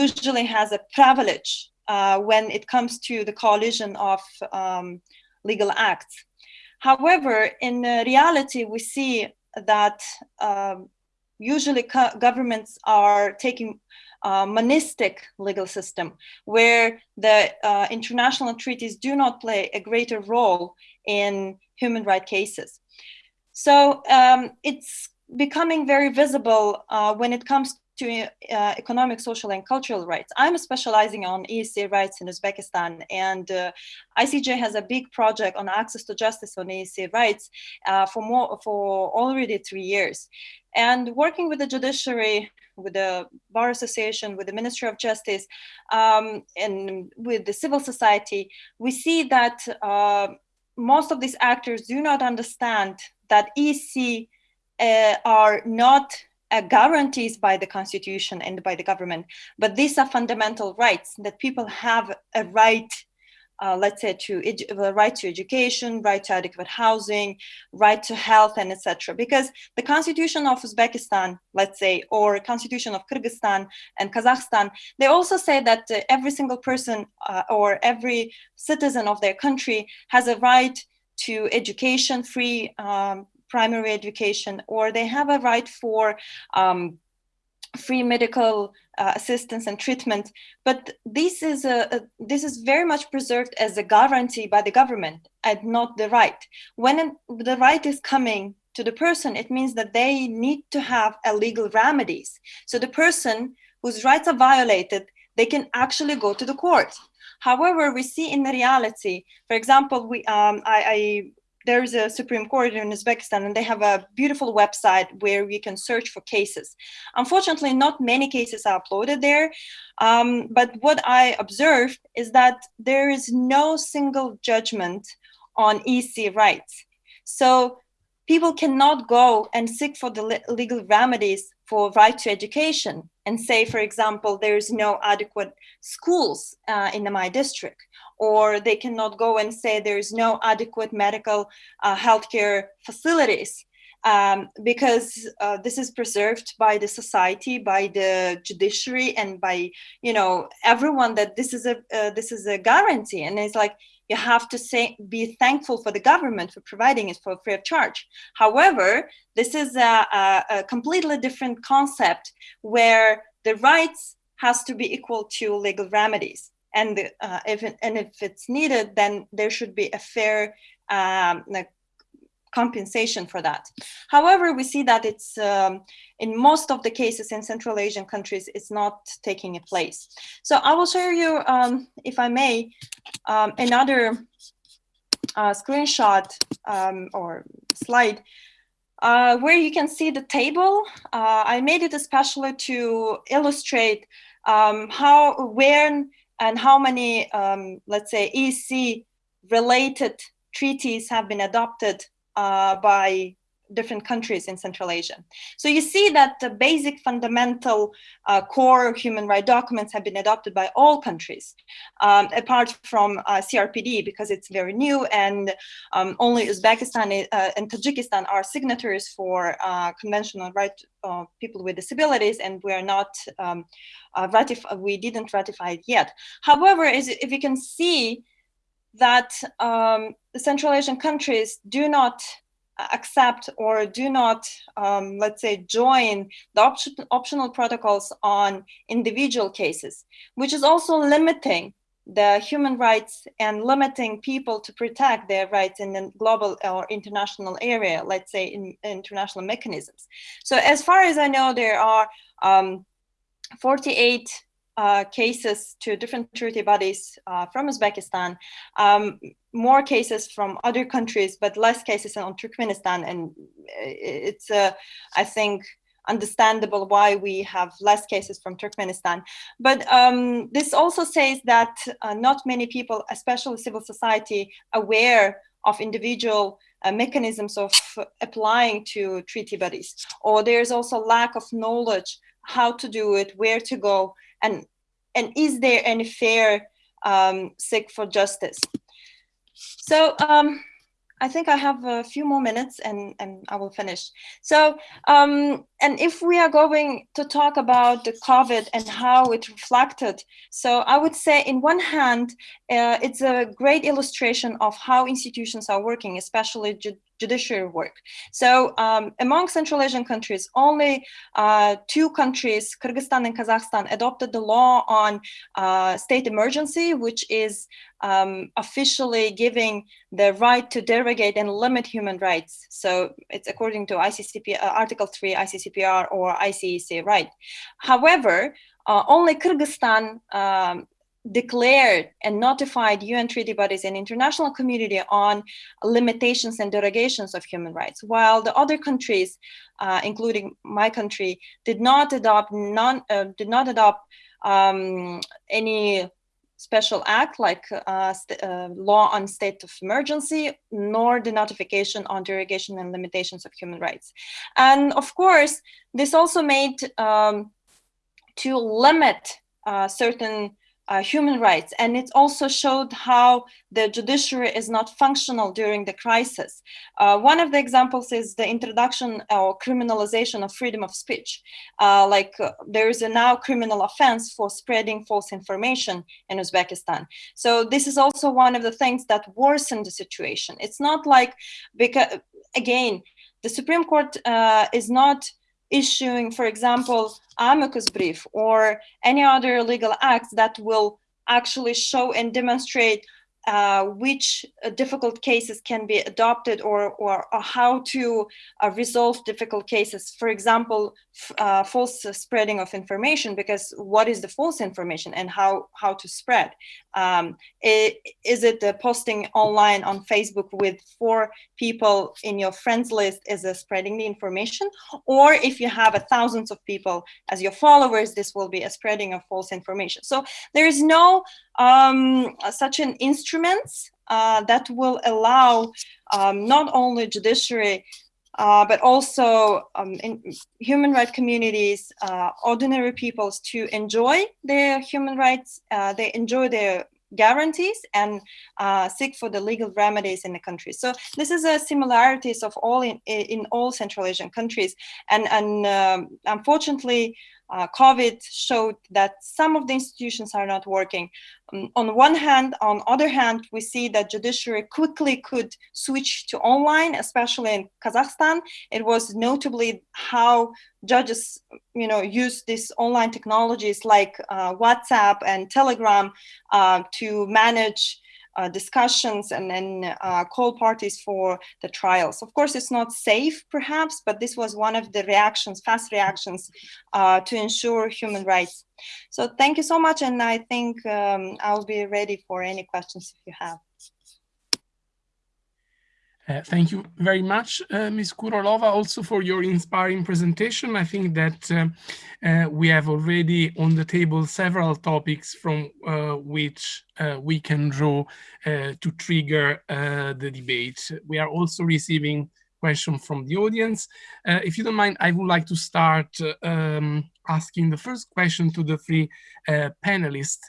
usually has a privilege uh, when it comes to the coalition of um, legal acts. However, in reality, we see that um, usually governments are taking a monistic legal system where the uh, international treaties do not play a greater role in human rights cases. So um, it's becoming very visible uh, when it comes to uh, economic, social, and cultural rights. I'm specializing on ESC rights in Uzbekistan, and uh, ICJ has a big project on access to justice on ESC rights uh, for more for already three years. And working with the judiciary, with the Bar Association, with the Ministry of Justice, um, and with the civil society, we see that uh, most of these actors do not understand that EC uh, are not uh, guarantees by the constitution and by the government, but these are fundamental rights that people have a right, uh, let's say, to the right to education, right to adequate housing, right to health, and etc. Because the constitution of Uzbekistan, let's say, or constitution of Kyrgyzstan and Kazakhstan, they also say that uh, every single person uh, or every citizen of their country has a right to education, free um, primary education, or they have a right for um, free medical uh, assistance and treatment. But this is a, a, this is very much preserved as a guarantee by the government and not the right. When the right is coming to the person, it means that they need to have a legal remedies. So the person whose rights are violated, they can actually go to the court. However, we see in the reality, for example, we um, I, I there's a Supreme Court in Uzbekistan and they have a beautiful website where you can search for cases. Unfortunately, not many cases are uploaded there. Um, but what I observed is that there is no single judgment on EC rights. So people cannot go and seek for the legal remedies for right to education and say, for example, there's no adequate schools uh, in my district, or they cannot go and say there's no adequate medical uh, healthcare facilities. Um, because uh, this is preserved by the society, by the judiciary, and by you know everyone that this is a uh, this is a guarantee. And it's like you have to say be thankful for the government for providing it for free of charge however this is a, a, a completely different concept where the rights has to be equal to legal remedies and the, uh, if and if it's needed then there should be a fair um, like compensation for that. However, we see that it's um, in most of the cases in Central Asian countries, it's not taking a place. So I will show you, um, if I may, um, another uh, screenshot um, or slide uh, where you can see the table. Uh, I made it especially to illustrate um, how, where and how many, um, let's say, EC related treaties have been adopted uh, by different countries in Central Asia. So you see that the basic fundamental uh, core human rights documents have been adopted by all countries, um, apart from uh, CRPD because it's very new and um, only Uzbekistan uh, and Tajikistan are signatories for uh, Convention on Right of People with Disabilities and we are not um, uh, we didn't ratify it yet. However, as, if you can see that um, the Central Asian countries do not accept or do not, um, let's say, join the op optional protocols on individual cases, which is also limiting the human rights and limiting people to protect their rights in the global or international area, let's say in international mechanisms. So as far as I know, there are um, 48 uh, cases to different treaty bodies uh, from Uzbekistan, um, more cases from other countries, but less cases on Turkmenistan. And it's, uh, I think, understandable why we have less cases from Turkmenistan. But um, this also says that uh, not many people, especially civil society, aware of individual uh, mechanisms of applying to treaty bodies, or there's also lack of knowledge how to do it, where to go, and and is there any fair um, seek for justice? So um, I think I have a few more minutes and, and I will finish. So, um, and if we are going to talk about the COVID and how it reflected, so I would say in one hand, uh, it's a great illustration of how institutions are working, especially ju judiciary work. So um, among Central Asian countries, only uh, two countries, Kyrgyzstan and Kazakhstan, adopted the law on uh, state emergency, which is um, officially giving the right to derogate and limit human rights. So it's according to ICCP, uh, Article 3 ICCPR or ICEC right. However, uh, only Kyrgyzstan um, declared and notified UN treaty bodies and international community on limitations and derogations of human rights, while the other countries, uh, including my country, did not adopt non uh, did not adopt um, any special act like uh, uh, law on state of emergency, nor the notification on derogation and limitations of human rights. And of course, this also made um, to limit uh, certain uh, human rights. And it also showed how the judiciary is not functional during the crisis. Uh, one of the examples is the introduction or criminalization of freedom of speech. Uh, like uh, there is a now criminal offense for spreading false information in Uzbekistan. So this is also one of the things that worsen the situation. It's not like, because again, the Supreme Court uh, is not issuing, for example, amicus brief or any other legal acts that will actually show and demonstrate uh, which uh, difficult cases can be adopted or, or, or how to uh, resolve difficult cases. For example, uh, false spreading of information, because what is the false information and how, how to spread? Um, it, is it the posting online on Facebook with four people in your friends list is spreading the information? Or if you have a thousands of people as your followers, this will be a spreading of false information. So there is no um, such an instruments uh, that will allow um, not only judiciary uh, but also um, human rights communities, uh, ordinary peoples to enjoy their human rights, uh, they enjoy their guarantees and uh, seek for the legal remedies in the country. So this is a similarities of all in, in all Central Asian countries. And, and um, unfortunately, uh, COVID showed that some of the institutions are not working. Um, on one hand, on other hand, we see that judiciary quickly could switch to online, especially in Kazakhstan. It was notably how judges, you know, use these online technologies like uh, WhatsApp and Telegram uh, to manage uh, discussions and then uh, call parties for the trials. Of course, it's not safe, perhaps, but this was one of the reactions, fast reactions uh, to ensure human rights. So thank you so much, and I think um, I'll be ready for any questions if you have. Uh, thank you very much, uh, Ms. Kurolova, also for your inspiring presentation. I think that uh, uh we have already on the table several topics from uh, which uh, we can draw to trigger the debate. We are also receiving questions from the audience. if you don't mind, I would like to start um, asking the first question to the three panelists.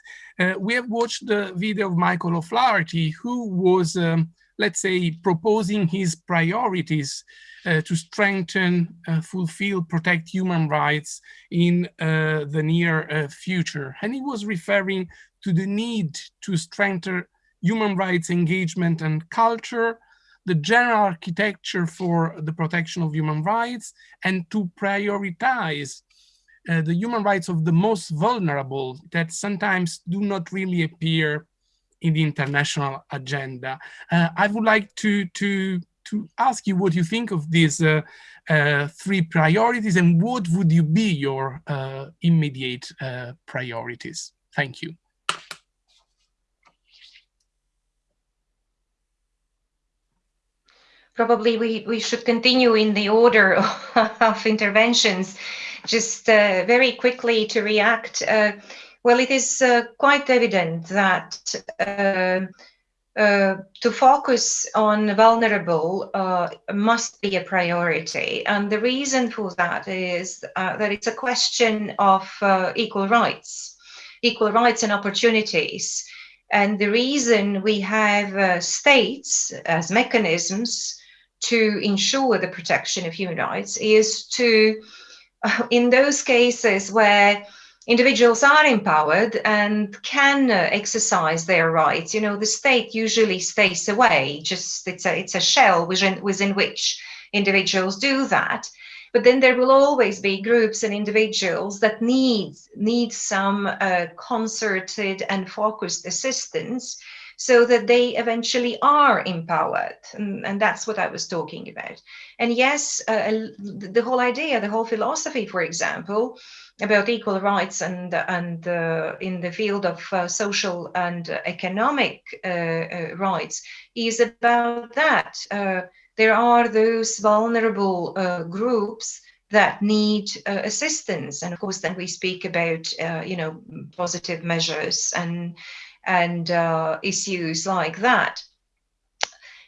we have watched the video of Michael O'Flaherty, who was um, let's say, proposing his priorities uh, to strengthen, uh, fulfill, protect human rights in uh, the near uh, future. And he was referring to the need to strengthen human rights engagement and culture, the general architecture for the protection of human rights, and to prioritize uh, the human rights of the most vulnerable that sometimes do not really appear in the international agenda. Uh, I would like to, to, to ask you what you think of these uh, uh, three priorities and what would you be your uh, immediate uh, priorities? Thank you. Probably we, we should continue in the order [LAUGHS] of interventions. Just uh, very quickly to react. Well, it is uh, quite evident that uh, uh, to focus on vulnerable uh, must be a priority. And the reason for that is uh, that it's a question of uh, equal rights, equal rights and opportunities. And the reason we have uh, states as mechanisms to ensure the protection of human rights is to, [LAUGHS] in those cases where individuals are empowered and can uh, exercise their rights. You know, the state usually stays away, just it's a, it's a shell within, within which individuals do that. But then there will always be groups and individuals that need, need some uh, concerted and focused assistance so that they eventually are empowered. And, and that's what I was talking about. And yes, uh, the whole idea, the whole philosophy, for example, about equal rights and and uh, in the field of uh, social and economic uh, uh, rights is about that. Uh, there are those vulnerable groups that need assistance, and of course, then we speak about you know positive measures and and issues like that.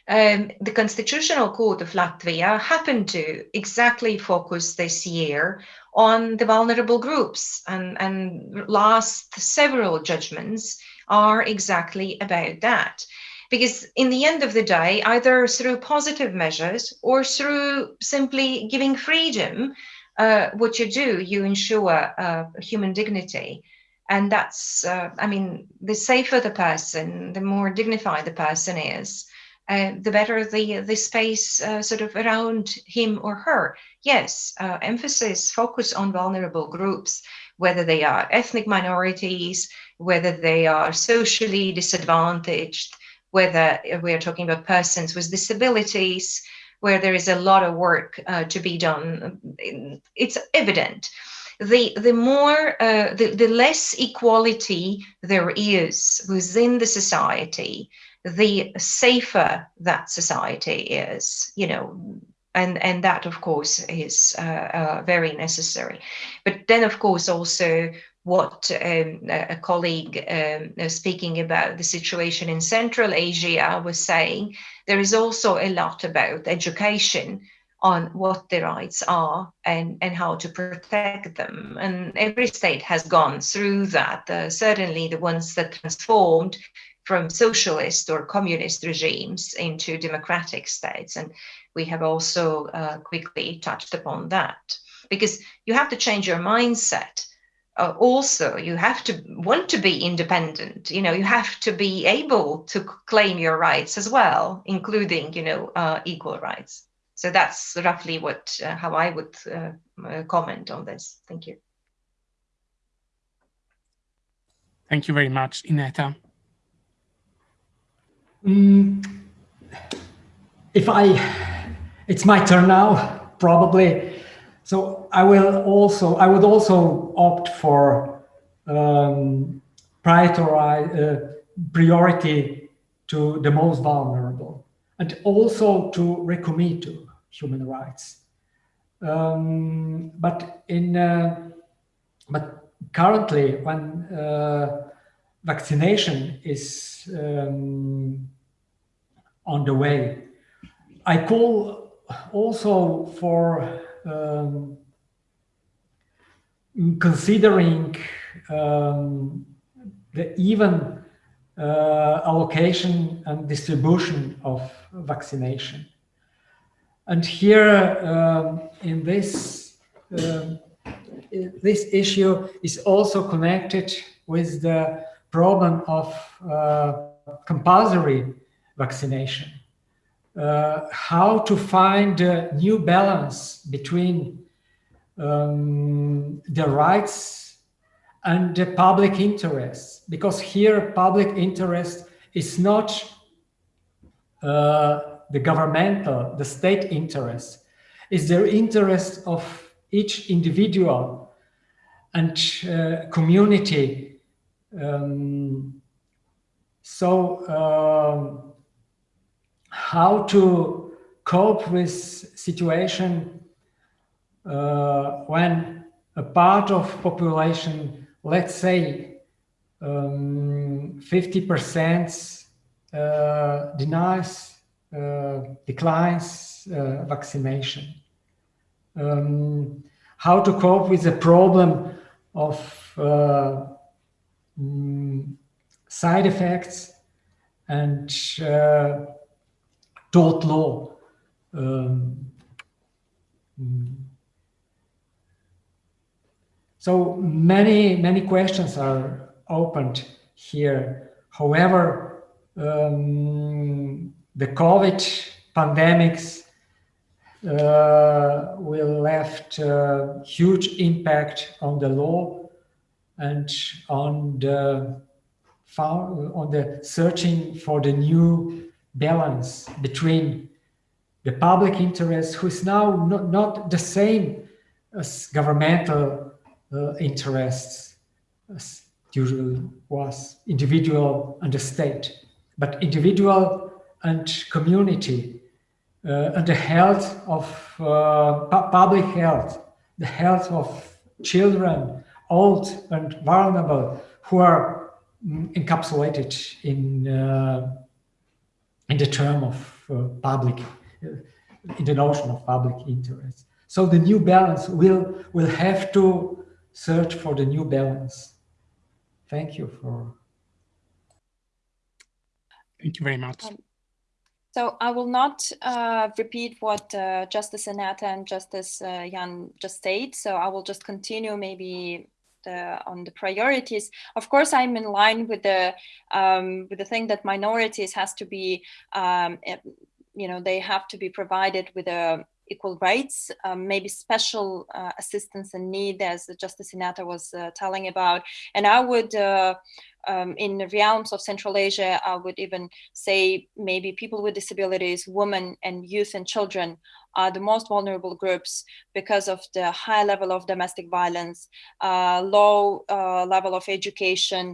Um, the Constitutional Court of Latvia happened to exactly focus this year on the vulnerable groups and, and last several judgments are exactly about that. Because in the end of the day, either through positive measures or through simply giving freedom, uh, what you do, you ensure uh, human dignity. And that's, uh, I mean, the safer the person, the more dignified the person is, uh, the better the the space uh, sort of around him or her. Yes, uh, emphasis focus on vulnerable groups, whether they are ethnic minorities, whether they are socially disadvantaged, whether we are talking about persons with disabilities, where there is a lot of work uh, to be done. It's evident. The, the more, uh, the, the less equality there is within the society, the safer that society is, you know, and, and that, of course, is uh, uh, very necessary. But then, of course, also what um, a colleague um, uh, speaking about the situation in Central Asia was saying, there is also a lot about education on what the rights are and, and how to protect them. And every state has gone through that. Uh, certainly the ones that transformed from socialist or communist regimes into democratic states. And we have also uh, quickly touched upon that because you have to change your mindset. Uh, also, you have to want to be independent. You know, you have to be able to claim your rights as well, including, you know, uh, equal rights. So that's roughly what uh, how I would uh, comment on this. Thank you. Thank you very much, Ineta. Mm, if I, it's my turn now, probably. So I will also, I would also opt for um, priority, uh, priority to the most vulnerable and also to recommit to human rights. Um, but in, uh, but currently when uh, vaccination is um, on the way. I call also for um, considering um, the even uh, allocation and distribution of vaccination. And here um, in this, um, this issue is also connected with the problem of uh, compulsory vaccination. Uh, how to find a new balance between um, the rights and the public interest, because here public interest is not uh, the governmental, the state interest, is the interest of each individual and uh, community um, so um, how to cope with situation uh, when a part of population, let's say 50% um, uh, denies, uh, declines uh, vaccination. Um, how to cope with the problem of mm, side effects and uh, tort law. Um, mm. so many, many questions are opened here. However, um, the COVID pandemics uh, will left uh, huge impact on the law and on the on the searching for the new balance between the public interest, who is now not, not the same as governmental uh, interests, as usually was individual and the state, but individual and community uh, and the health of uh, pu public health, the health of children, old and vulnerable, who are mm, encapsulated in uh, in the term of uh, public, uh, in the notion of public interest. So the new balance will will have to search for the new balance. Thank you for. Thank you very much. Um, so I will not uh, repeat what uh, Justice Ineta and Justice uh, Jan just said. So I will just continue maybe the, on the priorities. Of course, I'm in line with the um, with the thing that minorities has to be, um, eh, you know, they have to be provided with a equal rights, um, maybe special uh, assistance and need, as Justice Ineta was uh, telling about. And I would, uh, um, in the realms of Central Asia, I would even say maybe people with disabilities, women and youth and children are the most vulnerable groups because of the high level of domestic violence, uh, low uh, level of education,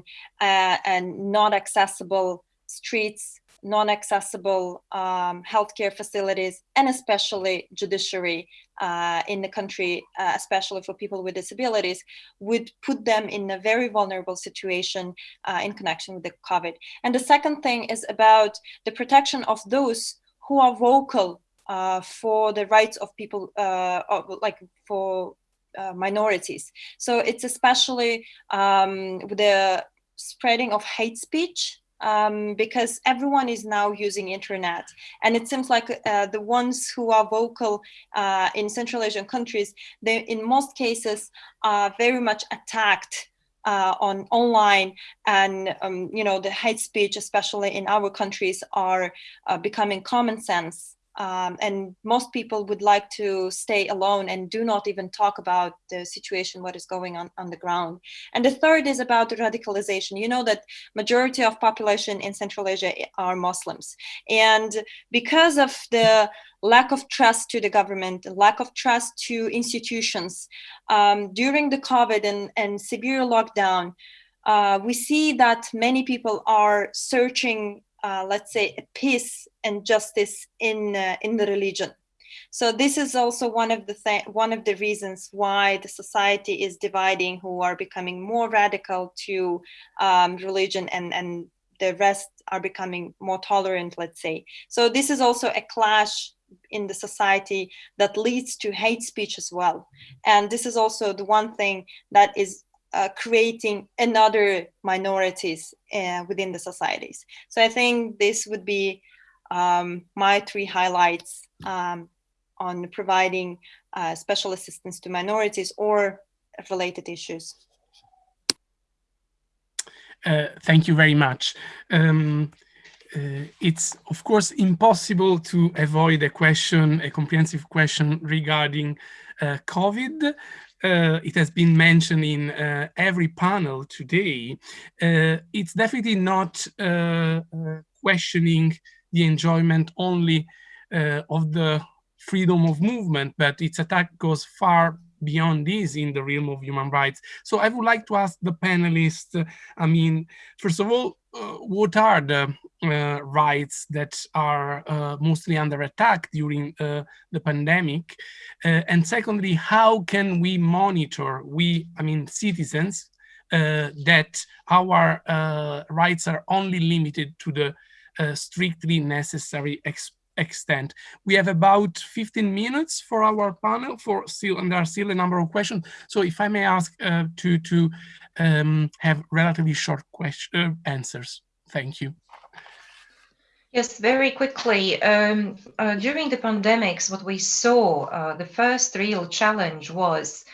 uh, and not accessible streets non-accessible um, healthcare facilities, and especially judiciary uh, in the country, uh, especially for people with disabilities, would put them in a very vulnerable situation uh, in connection with the COVID. And the second thing is about the protection of those who are vocal uh, for the rights of people, uh, like for uh, minorities. So it's especially um, the spreading of hate speech um, because everyone is now using internet. And it seems like uh, the ones who are vocal uh, in central asian countries they in most cases are very much attacked uh, on online. And um, you know the hate speech especially in our countries are uh, becoming common sense um, and most people would like to stay alone and do not even talk about the situation, what is going on on the ground. And the third is about radicalization. You know that majority of population in Central Asia are Muslims. And because of the lack of trust to the government, lack of trust to institutions, um, during the COVID and, and severe lockdown, uh, we see that many people are searching uh, let's say, peace and justice in uh, in the religion. So this is also one of the one of the reasons why the society is dividing, who are becoming more radical to um, religion, and and the rest are becoming more tolerant. Let's say. So this is also a clash in the society that leads to hate speech as well. And this is also the one thing that is uh, creating another minorities uh, within the societies. So I think this would be um, my three highlights um, on providing uh, special assistance to minorities or related issues. Uh, thank you very much. Um, uh, it's of course impossible to avoid a question, a comprehensive question regarding uh, COVID uh, it has been mentioned in uh, every panel today, uh, it's definitely not uh, uh, questioning the enjoyment only uh, of the freedom of movement, but its attack goes far beyond this in the realm of human rights. So I would like to ask the panelists, I mean, first of all, what are the uh, rights that are uh, mostly under attack during uh, the pandemic? Uh, and secondly, how can we monitor, we, I mean, citizens, uh, that our rights are only limited to the uh, strictly necessary extent. We have about 15 minutes for our panel for still, and there are still a number of questions. So if I may ask uh, to, to um, have relatively short question, uh, answers. Thank you. Yes, very quickly. Um, uh, during the pandemics, what we saw, uh, the first real challenge was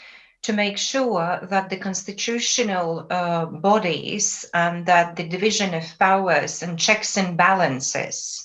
to make sure that the constitutional uh, bodies and that the division of powers and checks and balances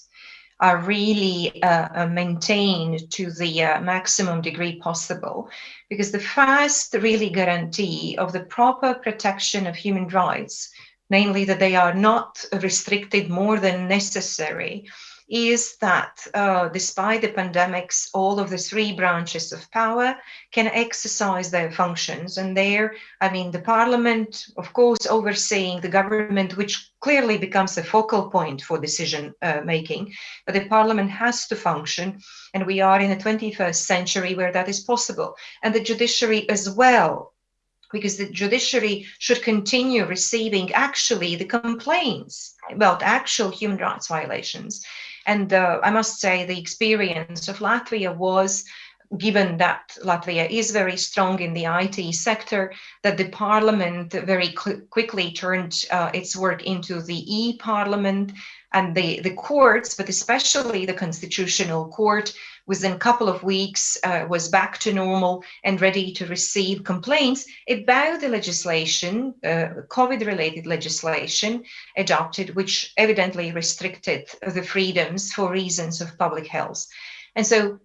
are really uh, uh, maintained to the uh, maximum degree possible. Because the first really guarantee of the proper protection of human rights, namely that they are not restricted more than necessary, is that uh, despite the pandemics, all of the three branches of power can exercise their functions. And there, I mean, the parliament, of course, overseeing the government, which clearly becomes a focal point for decision uh, making, but the parliament has to function. And we are in the 21st century where that is possible. And the judiciary as well because the judiciary should continue receiving actually the complaints about actual human rights violations and uh, I must say, the experience of Latvia was given that Latvia is very strong in the IT sector, that the parliament very quickly turned uh, its work into the e-parliament and the, the courts, but especially the constitutional court, within a couple of weeks uh, was back to normal and ready to receive complaints about the legislation, uh, COVID-related legislation adopted, which evidently restricted the freedoms for reasons of public health. And so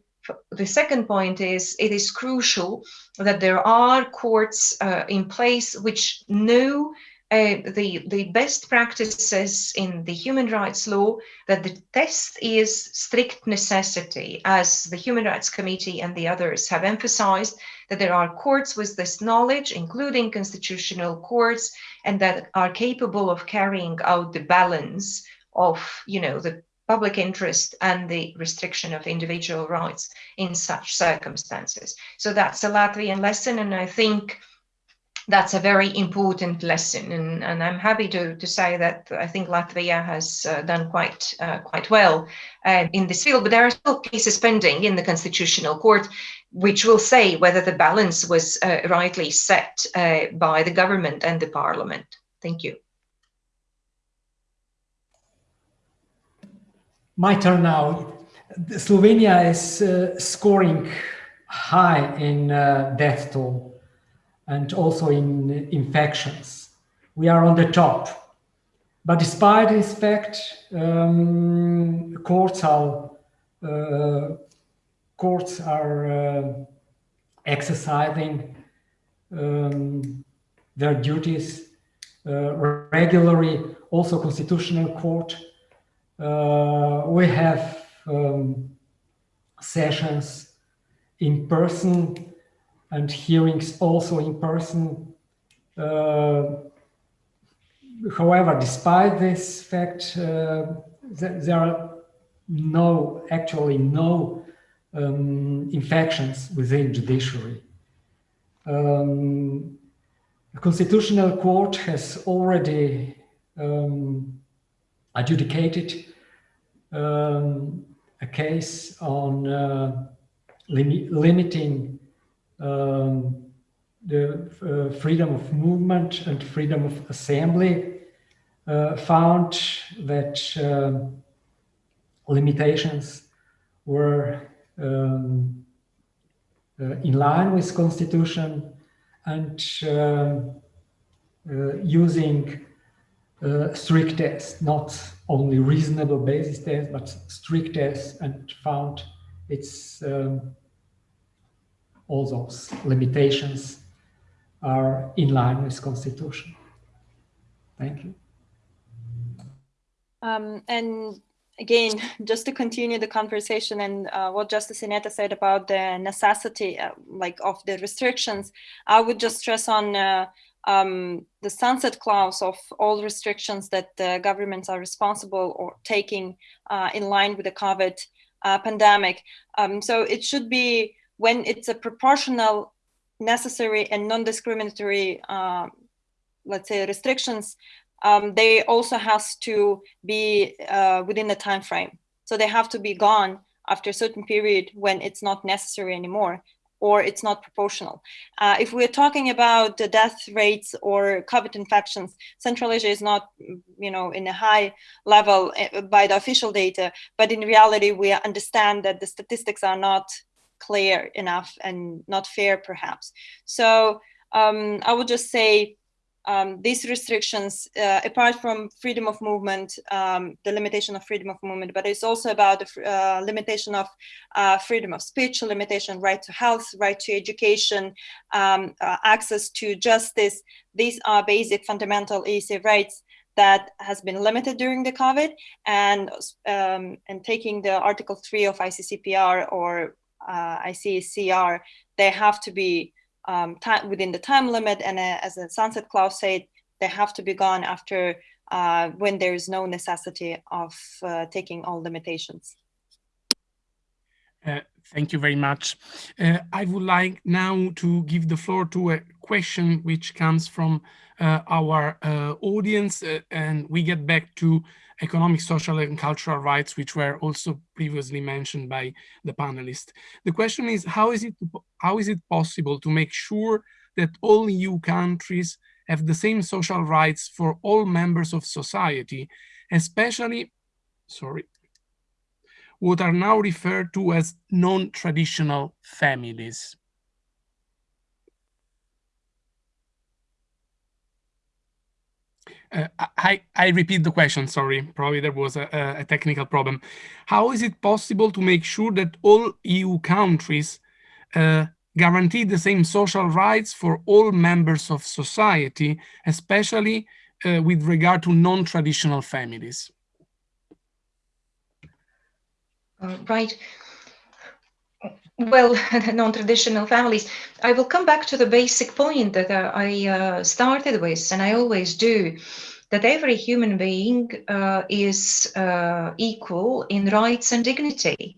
the second point is it is crucial that there are courts uh, in place which know uh, the, the best practices in the human rights law that the test is strict necessity, as the Human Rights Committee and the others have emphasized, that there are courts with this knowledge, including constitutional courts, and that are capable of carrying out the balance of, you know, the public interest and the restriction of individual rights in such circumstances. So that's a Latvian lesson, and I think that's a very important lesson and, and I'm happy to, to say that I think Latvia has uh, done quite uh, quite well uh, in this field but there are still cases pending in the constitutional court which will say whether the balance was uh, rightly set uh, by the government and the parliament. Thank you. My turn now. Slovenia is uh, scoring high in death toll and also in infections. We are on the top. But despite this fact, um, courts are, uh, courts are uh, exercising um, their duties uh, regularly, also constitutional court. Uh, we have um, sessions in person and hearings also in person. Uh, however, despite this fact, uh, th there are no, actually no um, infections within judiciary. Um, the Constitutional Court has already um, adjudicated um, a case on uh, lim limiting um, the uh, freedom of movement and freedom of assembly uh, found that um, limitations were um, uh, in line with constitution and um, uh, using uh, strict tests, not only reasonable basis tests, but strict tests and found its um, all those limitations are in line with constitution. Thank you. Um, and again, just to continue the conversation and uh, what Justice Ineta said about the necessity, uh, like of the restrictions, I would just stress on uh, um, the sunset clause of all restrictions that the governments are responsible or taking uh, in line with the COVID uh, pandemic. Um, so it should be when it's a proportional, necessary and non-discriminatory, uh, let's say restrictions, um, they also has to be uh, within the time frame. So they have to be gone after a certain period when it's not necessary anymore or it's not proportional. Uh, if we're talking about the death rates or COVID infections, Central Asia is not, you know, in a high level eh, by the official data, but in reality, we understand that the statistics are not clear enough and not fair, perhaps. So um, I would just say um, these restrictions, uh, apart from freedom of movement, um, the limitation of freedom of movement, but it's also about the uh, limitation of uh, freedom of speech, limitation right to health, right to education, um, uh, access to justice. These are basic fundamental EC rights that has been limited during the COVID and, um, and taking the Article 3 of ICCPR or uh, ICCR, they have to be um, time, within the time limit. And uh, as the sunset clause said, they have to be gone after uh, when there is no necessity of uh, taking all limitations. Uh, thank you very much. Uh, I would like now to give the floor to a question which comes from uh, our audience and we get back to economic, social and cultural rights, which were also previously mentioned by the panelists. The question is, how is it, how is it possible to make sure that all EU countries have the same social rights for all members of society, especially, sorry, what are now referred to as non-traditional families? Uh, I, I repeat the question, sorry, probably there was a, a, technical problem. How is it possible to make sure that all EU countries uh, guarantee the same social rights for all members of society, especially uh, with regard to non-traditional families? Uh, right. Well, [LAUGHS] non-traditional families. I will come back to the basic point that uh, I uh, started with, and I always do, that every human being uh, is uh, equal in rights and dignity.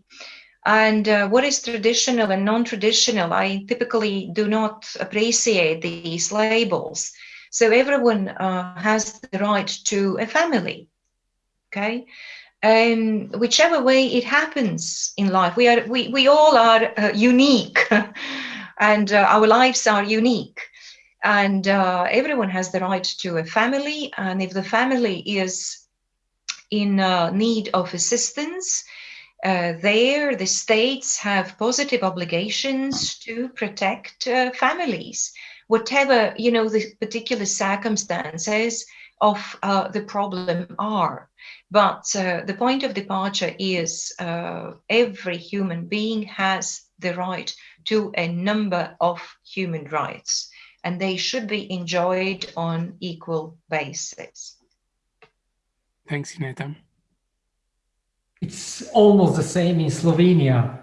And uh, what is traditional and non-traditional, I typically do not appreciate these labels. So everyone uh, has the right to a family, okay? Um, whichever way it happens in life, we are we, we all are uh, unique, [LAUGHS] and uh, our lives are unique, and uh, everyone has the right to a family. And if the family is in uh, need of assistance, uh, there the states have positive obligations to protect uh, families, whatever you know the particular circumstances of the problem are. But uh, the point of departure is uh, every human being has the right to a number of human rights, and they should be enjoyed on equal basis. Thanks, Ineta. It's almost the same in Slovenia.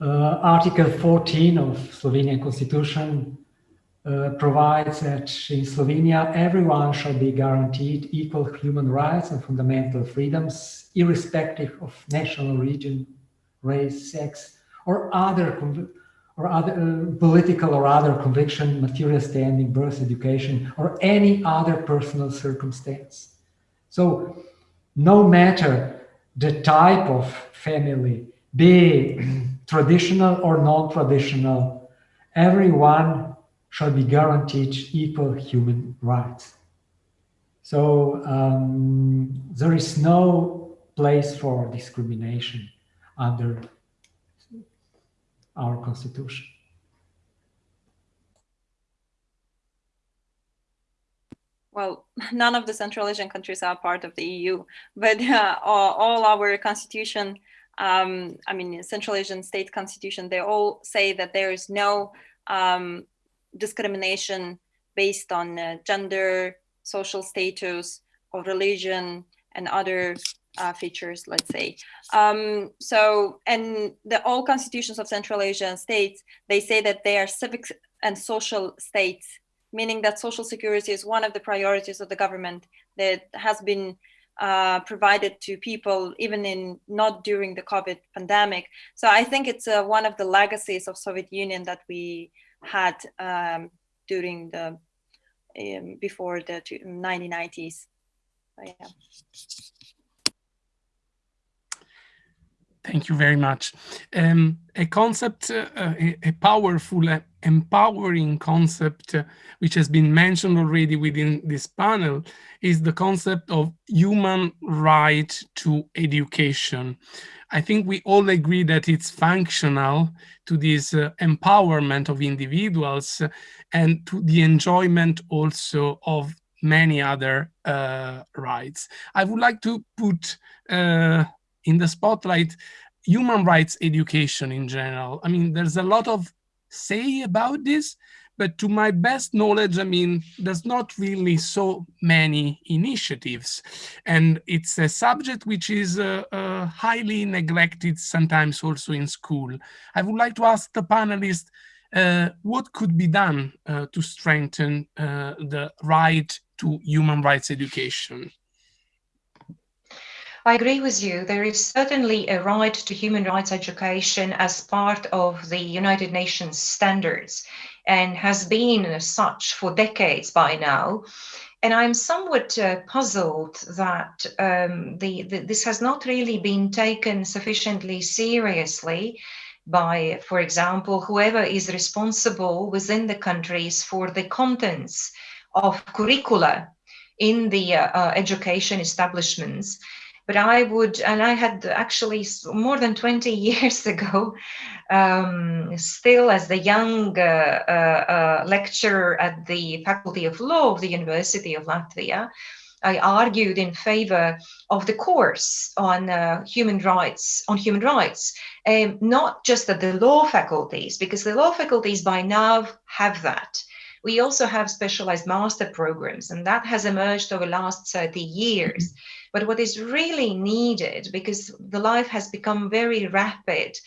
Uh, Article 14 of Slovenian constitution uh, provides that in Slovenia, everyone shall be guaranteed equal human rights and fundamental freedoms, irrespective of national origin, race, sex, or other or other uh, political or other conviction, material standing, birth, education, or any other personal circumstance. So no matter the type of family, be [CLEARS THROAT] traditional or non-traditional, everyone shall be guaranteed equal human rights. So um, there is no place for discrimination under our constitution. Well, none of the Central Asian countries are part of the EU, but uh, all, our constitution, um, I mean, Central Asian state constitution, they all say that there is no um, discrimination based on uh, gender, social status, or religion, and other uh, features, let's say. Um, so, and the all constitutions of Central Asian states, they say that they are civic and social states, meaning that social security is one of the priorities of the government that has been uh, provided to people even in not during the COVID pandemic. So I think it's uh, one of the legacies of Soviet Union that we had um, during the um, before the 1990s. yeah. Thank you very much. Um, a concept, uh, a, a, powerful, uh, empowering concept, uh, which has been mentioned already within this panel, is the concept of human right to education. I think we all agree that it's functional to this uh, empowerment of individuals and to the enjoyment also of many other uh, rights. I would like to put uh, in the spotlight human rights education in general. I mean, there's a lot of say about this, but to my best knowledge, I mean, there's not really so many initiatives. And it's a subject which is uh, uh, highly neglected sometimes also in school. I would like to ask the panelists, uh, what could be done uh, to strengthen uh, the right to human rights education? I agree with you. There is certainly a right to human rights education as part of the United Nations standards and has been as such for decades by now. And I'm somewhat uh, puzzled that um, the, the, this has not really been taken sufficiently seriously by, for example, whoever is responsible within the countries for the contents of curricula in the uh, uh, education establishments but I would, and I had actually more than 20 [LAUGHS] years ago, um, still as the young uh, uh, uh, lecturer at the Faculty of Law of the University of Latvia, I argued in favor of the course on uh, human rights, on human rights, um, not just at the law faculties, because the law faculties by now have that. We also have specialized master programs, and that has emerged over the last 30 years. Mm -hmm but what is really needed, because the life has become very rapid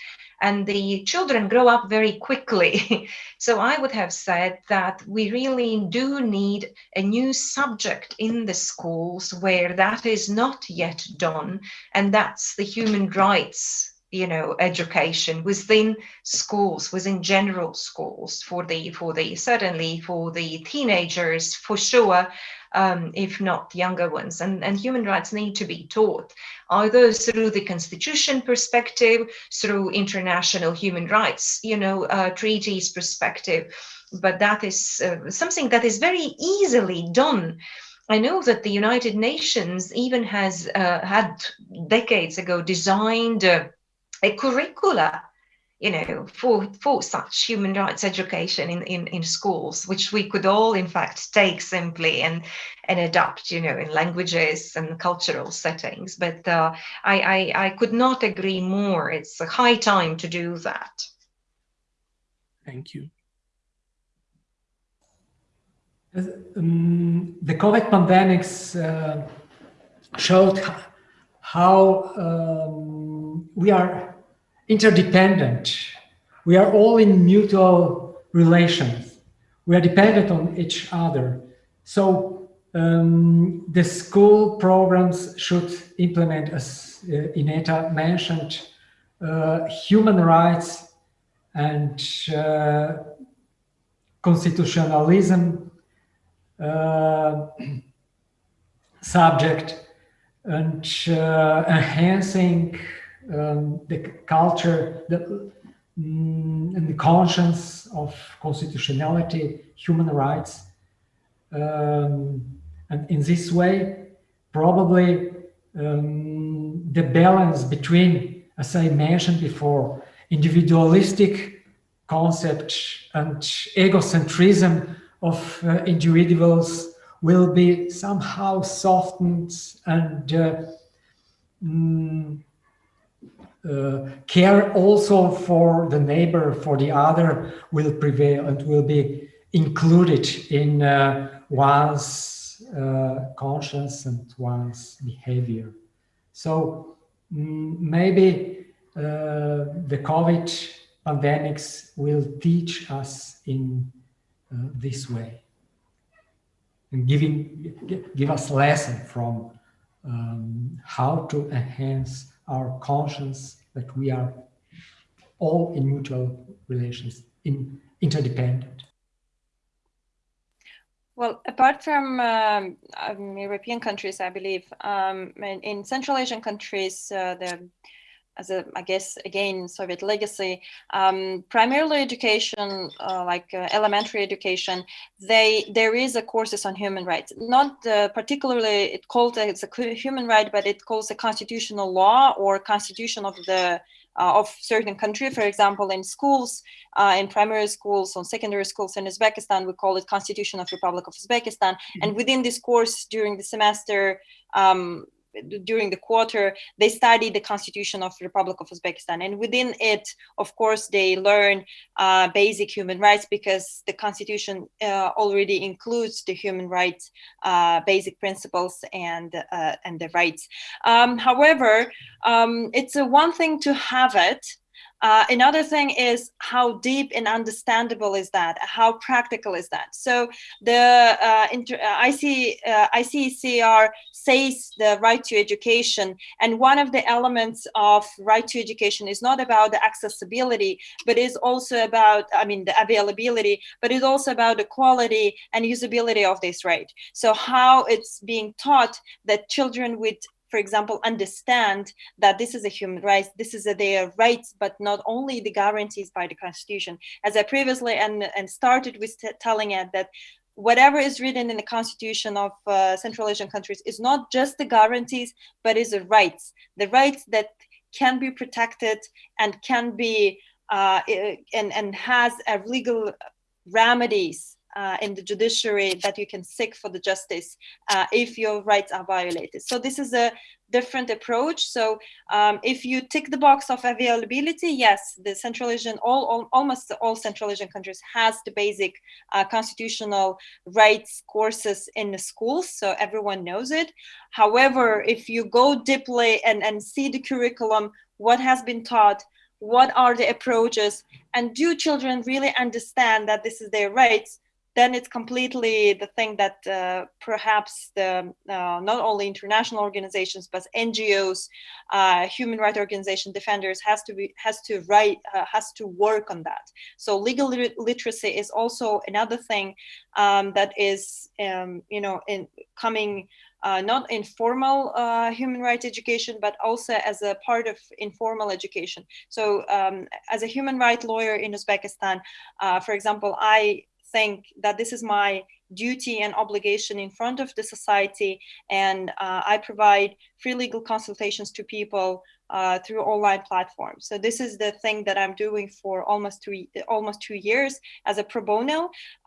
and the children grow up very quickly. [LAUGHS] so I would have said that we really do need a new subject in the schools where that is not yet done, and that's the human rights you know education within schools within general schools for the for the certainly for the teenagers for sure um, if not younger ones. And, and human rights need to be taught, either through the constitution perspective, through international human rights, you know, uh, treaties perspective. But that is uh, something that is very easily done. I know that the United Nations even has uh, had decades ago designed a curricula you know, for, for such human rights education in, in, in schools, which we could all, in fact, take simply and, and adapt, you know, in languages and cultural settings. But uh, I, I, I could not agree more. It's a high time to do that. Thank you. Um, the COVID pandemics uh, showed how um, we are interdependent. We are all in mutual relations. We are dependent on each other. So um, the school programs should implement, as uh, Ineta mentioned, uh, human rights and uh, constitutionalism uh, [CLEARS THROAT] subject and uh, enhancing um, the culture the, mm, and the conscience of constitutionality, human rights. Um, and in this way, probably um, the balance between, as I mentioned before, individualistic concept and egocentrism of uh, individuals will be somehow softened and uh, mm, uh, care also for the neighbor, for the other will prevail and will be included in uh, one's uh, conscience and one's behavior. So mm, maybe uh, the COVID pandemics will teach us in uh, this way and giving give us lesson from um, how to enhance our conscience that we are all in mutual relations, in interdependent. Well, apart from um, um, European countries, I believe um, in, in, Central Asian countries, uh, the as a, I guess, again, Soviet legacy, um, primarily education, uh, like uh, elementary education, they there is a courses on human rights. Not uh, particularly it called it's a human right, but it calls a constitutional law or constitution of the uh, of certain country. For example, in schools, uh, in primary schools, on secondary schools in Uzbekistan, we call it Constitution of Republic of Uzbekistan. Mm-hmm. And within this course, during the semester, um, during the quarter, they study the constitution of the Republic of Uzbekistan. And within it, of course, they learn uh, basic human rights because the constitution uh, already includes the human rights, uh, basic principles and, uh, and the rights. Um, however, um, it's one thing to have it, uh, another thing is how deep and understandable is that? How practical is that? So the uh, inter- uh, IC, uh, ICCR says the right to education, and one of the elements of right to education is not about the accessibility, but is also about, I mean, the availability, but is also about the quality and usability of this right. So how it's being taught that children with for example, understand that this is a human right, this is a, their rights, but not only the guarantees by the Constitution. As I previously and, and started with telling it that whatever is written in the constitution of uh, Central Asian countries is not just the guarantees, but is the rights, the rights that can be protected and can be uh, and, and has a legal remedies uh, in the judiciary that you can seek for the justice uh, if your rights are violated. So this is a different approach. So um, if you tick the box of availability, yes, the Central Asian, all, all almost all Central Asian countries has the basic uh, constitutional rights courses in the schools, so everyone knows it. However, if you go deeply and, and see the curriculum, what has been taught, what are the approaches, and do children really understand that this is their rights? Then it's completely the thing that uh, perhaps the uh, not only international organizations but NGOs, uh, human rights organization defenders has to be has to write uh, has to work on that. So legal literacy is also another thing um, that is um, you know in coming. Uh, not informal uh, human rights education, but also as a part of informal education. So, um, as a human rights lawyer in Uzbekistan, for example, I think that this is my duty and obligation in front of the society and uh, i provide free legal consultations to people uh, through online platforms. So this is the thing that i'm doing for almost two almost two years as a pro bono.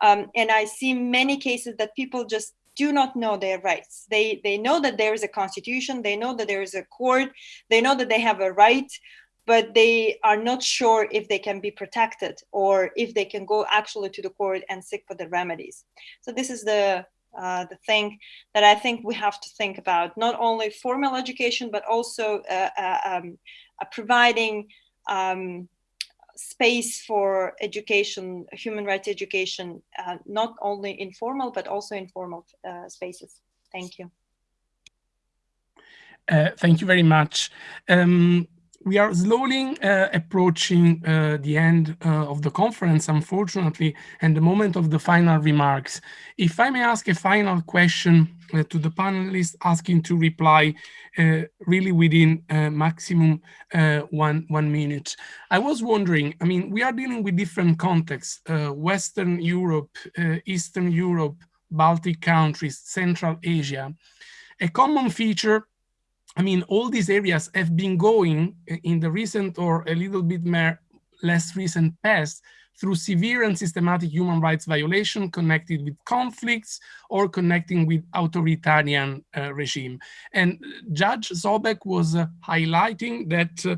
Um, and i see many cases that people just do not know their rights. They they know that there is a constitution they know that there is a court they know that they have a right but they are not sure if they can be protected or if they can go actually to the court and seek for the remedies. So this is the uh, the thing that I think we have to think about, not only formal education, but also uh, uh, um, uh, providing um, space for education, human rights education, uh, not only informal, but also informal uh, spaces. Thank you. thank you very much. Um, we are slowly uh, approaching uh, the end uh, of the conference, unfortunately, and the moment of the final remarks. If I may ask a final question uh, to the panelists, asking to reply uh, really within uh, maximum one, one minute. I was wondering, I mean, we are dealing with different contexts, Western Europe, Eastern Europe, Baltic countries, Central Asia. A common feature I mean, all these areas have been going in the recent or a little bit less recent past through severe and systematic human rights violation connected with conflicts or connecting with authoritarian uh, regime. And Judge Zobec was uh, highlighting that uh,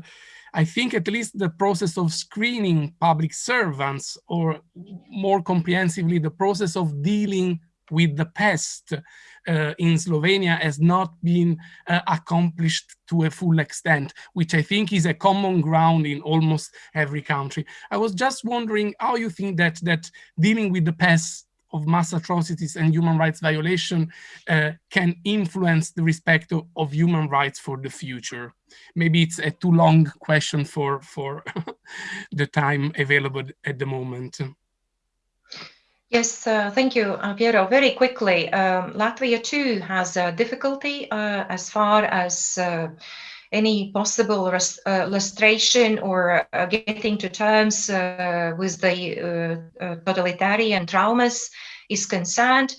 I think at least the process of screening public servants or more comprehensively, the process of dealing with the past uh, in Slovenia has not been uh, accomplished to a full extent, which I think is a common ground in almost every country. I was just wondering how you think that that dealing with the past of mass atrocities and human rights violation uh, can influence the respect of, of, human rights for the future? Maybe it's a too long question for, for [LAUGHS] the time available at the moment. Yes, uh, thank you, uh, Piero. Very quickly, um, Latvia too has a difficulty uh, as far as uh, any possible res- uh, illustration or getting to terms with the totalitarian traumas is concerned.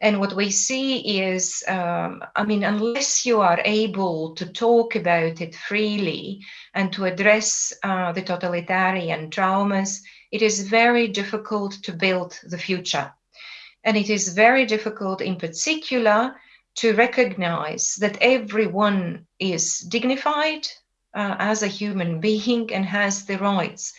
And what we see is, um, I mean, unless you are able to talk about it freely and to address the totalitarian traumas, it is very difficult to build the future. And it is very difficult, in particular, to recognize that everyone is dignified uh, as a human being and has the rights.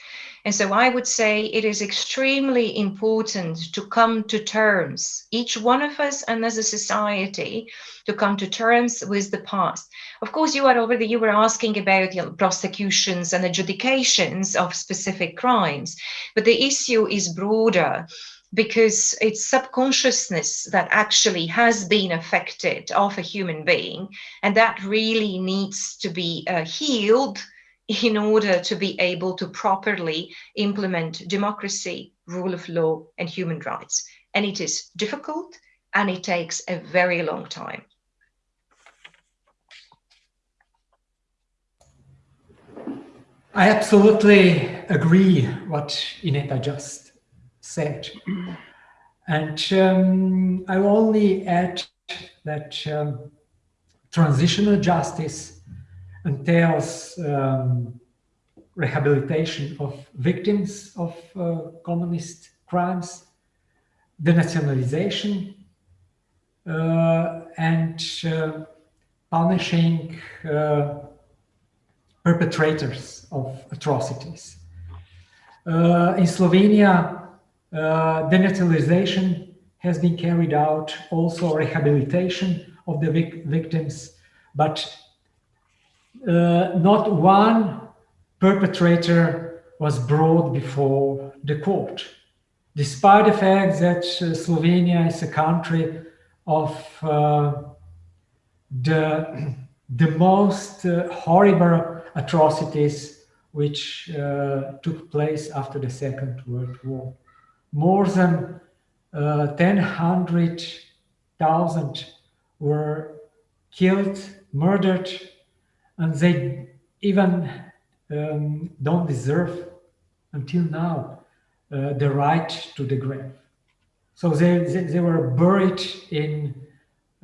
And so I would say it is extremely important to come to terms, each one of us and as a society, to come to terms with the past. Of course, you are already, you were asking about you know, prosecutions and adjudications of specific crimes, but the issue is broader because it's subconsciousness that actually has been affected of a human being and that really needs to be uh, healed in order to be able to properly implement democracy, rule of law, and human rights. And it is difficult and it takes a very long time. I absolutely agree what Ineta just said. And um, I will only add that um, transitional justice entails um, rehabilitation of victims of uh, communist crimes, denationalization, uh, and uh, punishing uh, perpetrators of atrocities. Uh, in Slovenia, uh, denationalization has been carried out, also rehabilitation of the vic victims, but uh, not one perpetrator was brought before the court, despite the fact that uh, Slovenia is a country of uh, the, [CLEARS THROAT] the most uh, horrible atrocities which took place after the Second World War. More than uh, 1,000 were killed, murdered, and they even um, don't deserve until now uh, the right to the grave. So they, they, they were buried in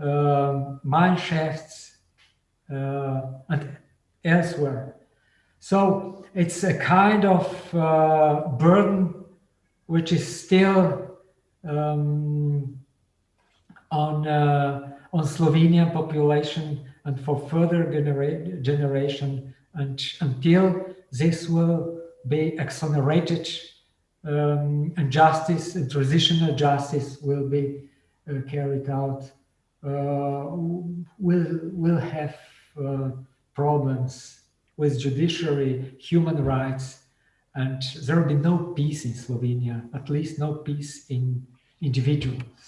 uh, mine shafts uh, and elsewhere. So it's a kind of uh, burden which is still um, on uh, on Slovenian population and for further genera generation and until this will be exonerated um, and justice and transitional justice will be uh, carried out uh, will will have uh, problems with judiciary human rights and there will be no peace in Slovenia at least no peace in individuals.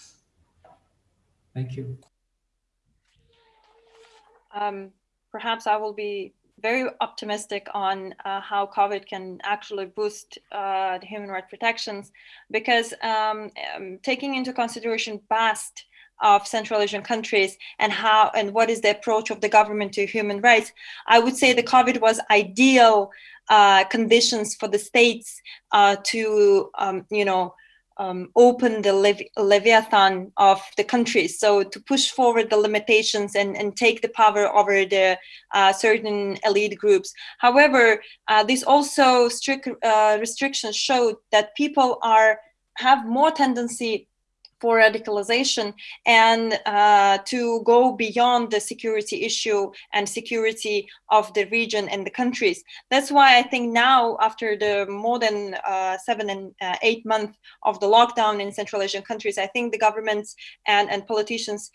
Thank you um, perhaps I will be very optimistic on uh, how COVID can actually boost uh, the human rights protections because um, um, taking into consideration past of Central Asian countries and how and what is the approach of the government to human rights, I would say the COVID was ideal uh, conditions for the states uh, to um, you know um, open the levi- leviathan of the countries. So to push forward the limitations and, and take the power over the uh, certain elite groups. However, uh, this also strict uh, restrictions showed that people are have more tendency for radicalization and uh, to go beyond the security issue and security of the region and the countries. That's why I think now, after the more than uh, seven and uh, eight months of the lockdown in Central Asian countries, I think the governments and, and politicians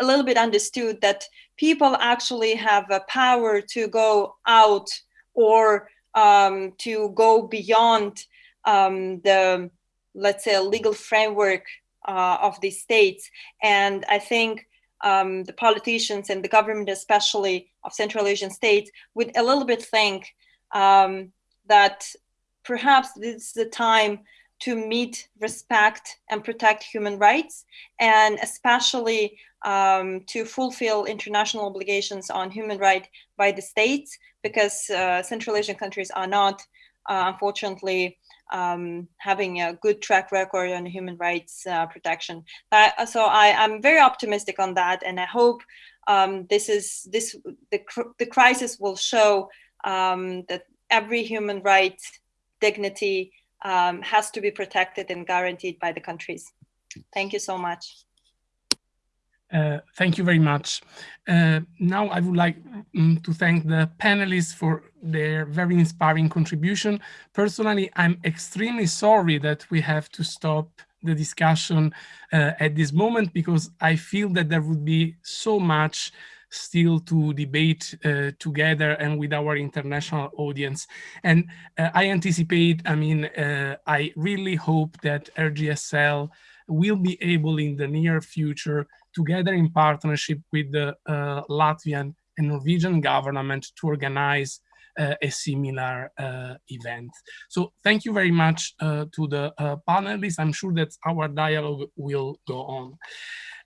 a little bit understood that people actually have a power to go out or um, to go beyond um, the let's say legal framework uh, of these states. And I think um, the politicians and the government, especially of Central Asian states, would a little bit think um, that perhaps this is the time to meet, respect, and protect human rights, and especially um, to fulfill international obligations on human rights by the states, because uh, Central Asian countries are not, uh, unfortunately, um, having a good track record on human rights uh, protection. Uh, so I, am very optimistic on that, and I hope um, this is this the the crisis will show um, that every human right dignity um, has to be protected and guaranteed by the countries. Thank you so much. Uh, thank you very much. Uh, now I would like um, to thank the panelists for their very inspiring contribution. Personally, I'm extremely sorry that we have to stop the discussion uh, at this moment because I feel that there would be so much still to debate uh, together and with our international audience. And uh, I anticipate, I mean, uh, I really hope that RGSL will be able in the near future, together in partnership with the uh, Latvian and Norwegian government to organize uh, a similar uh, event. So thank you very much uh, to the uh, panelists. I'm sure that our dialogue will go on.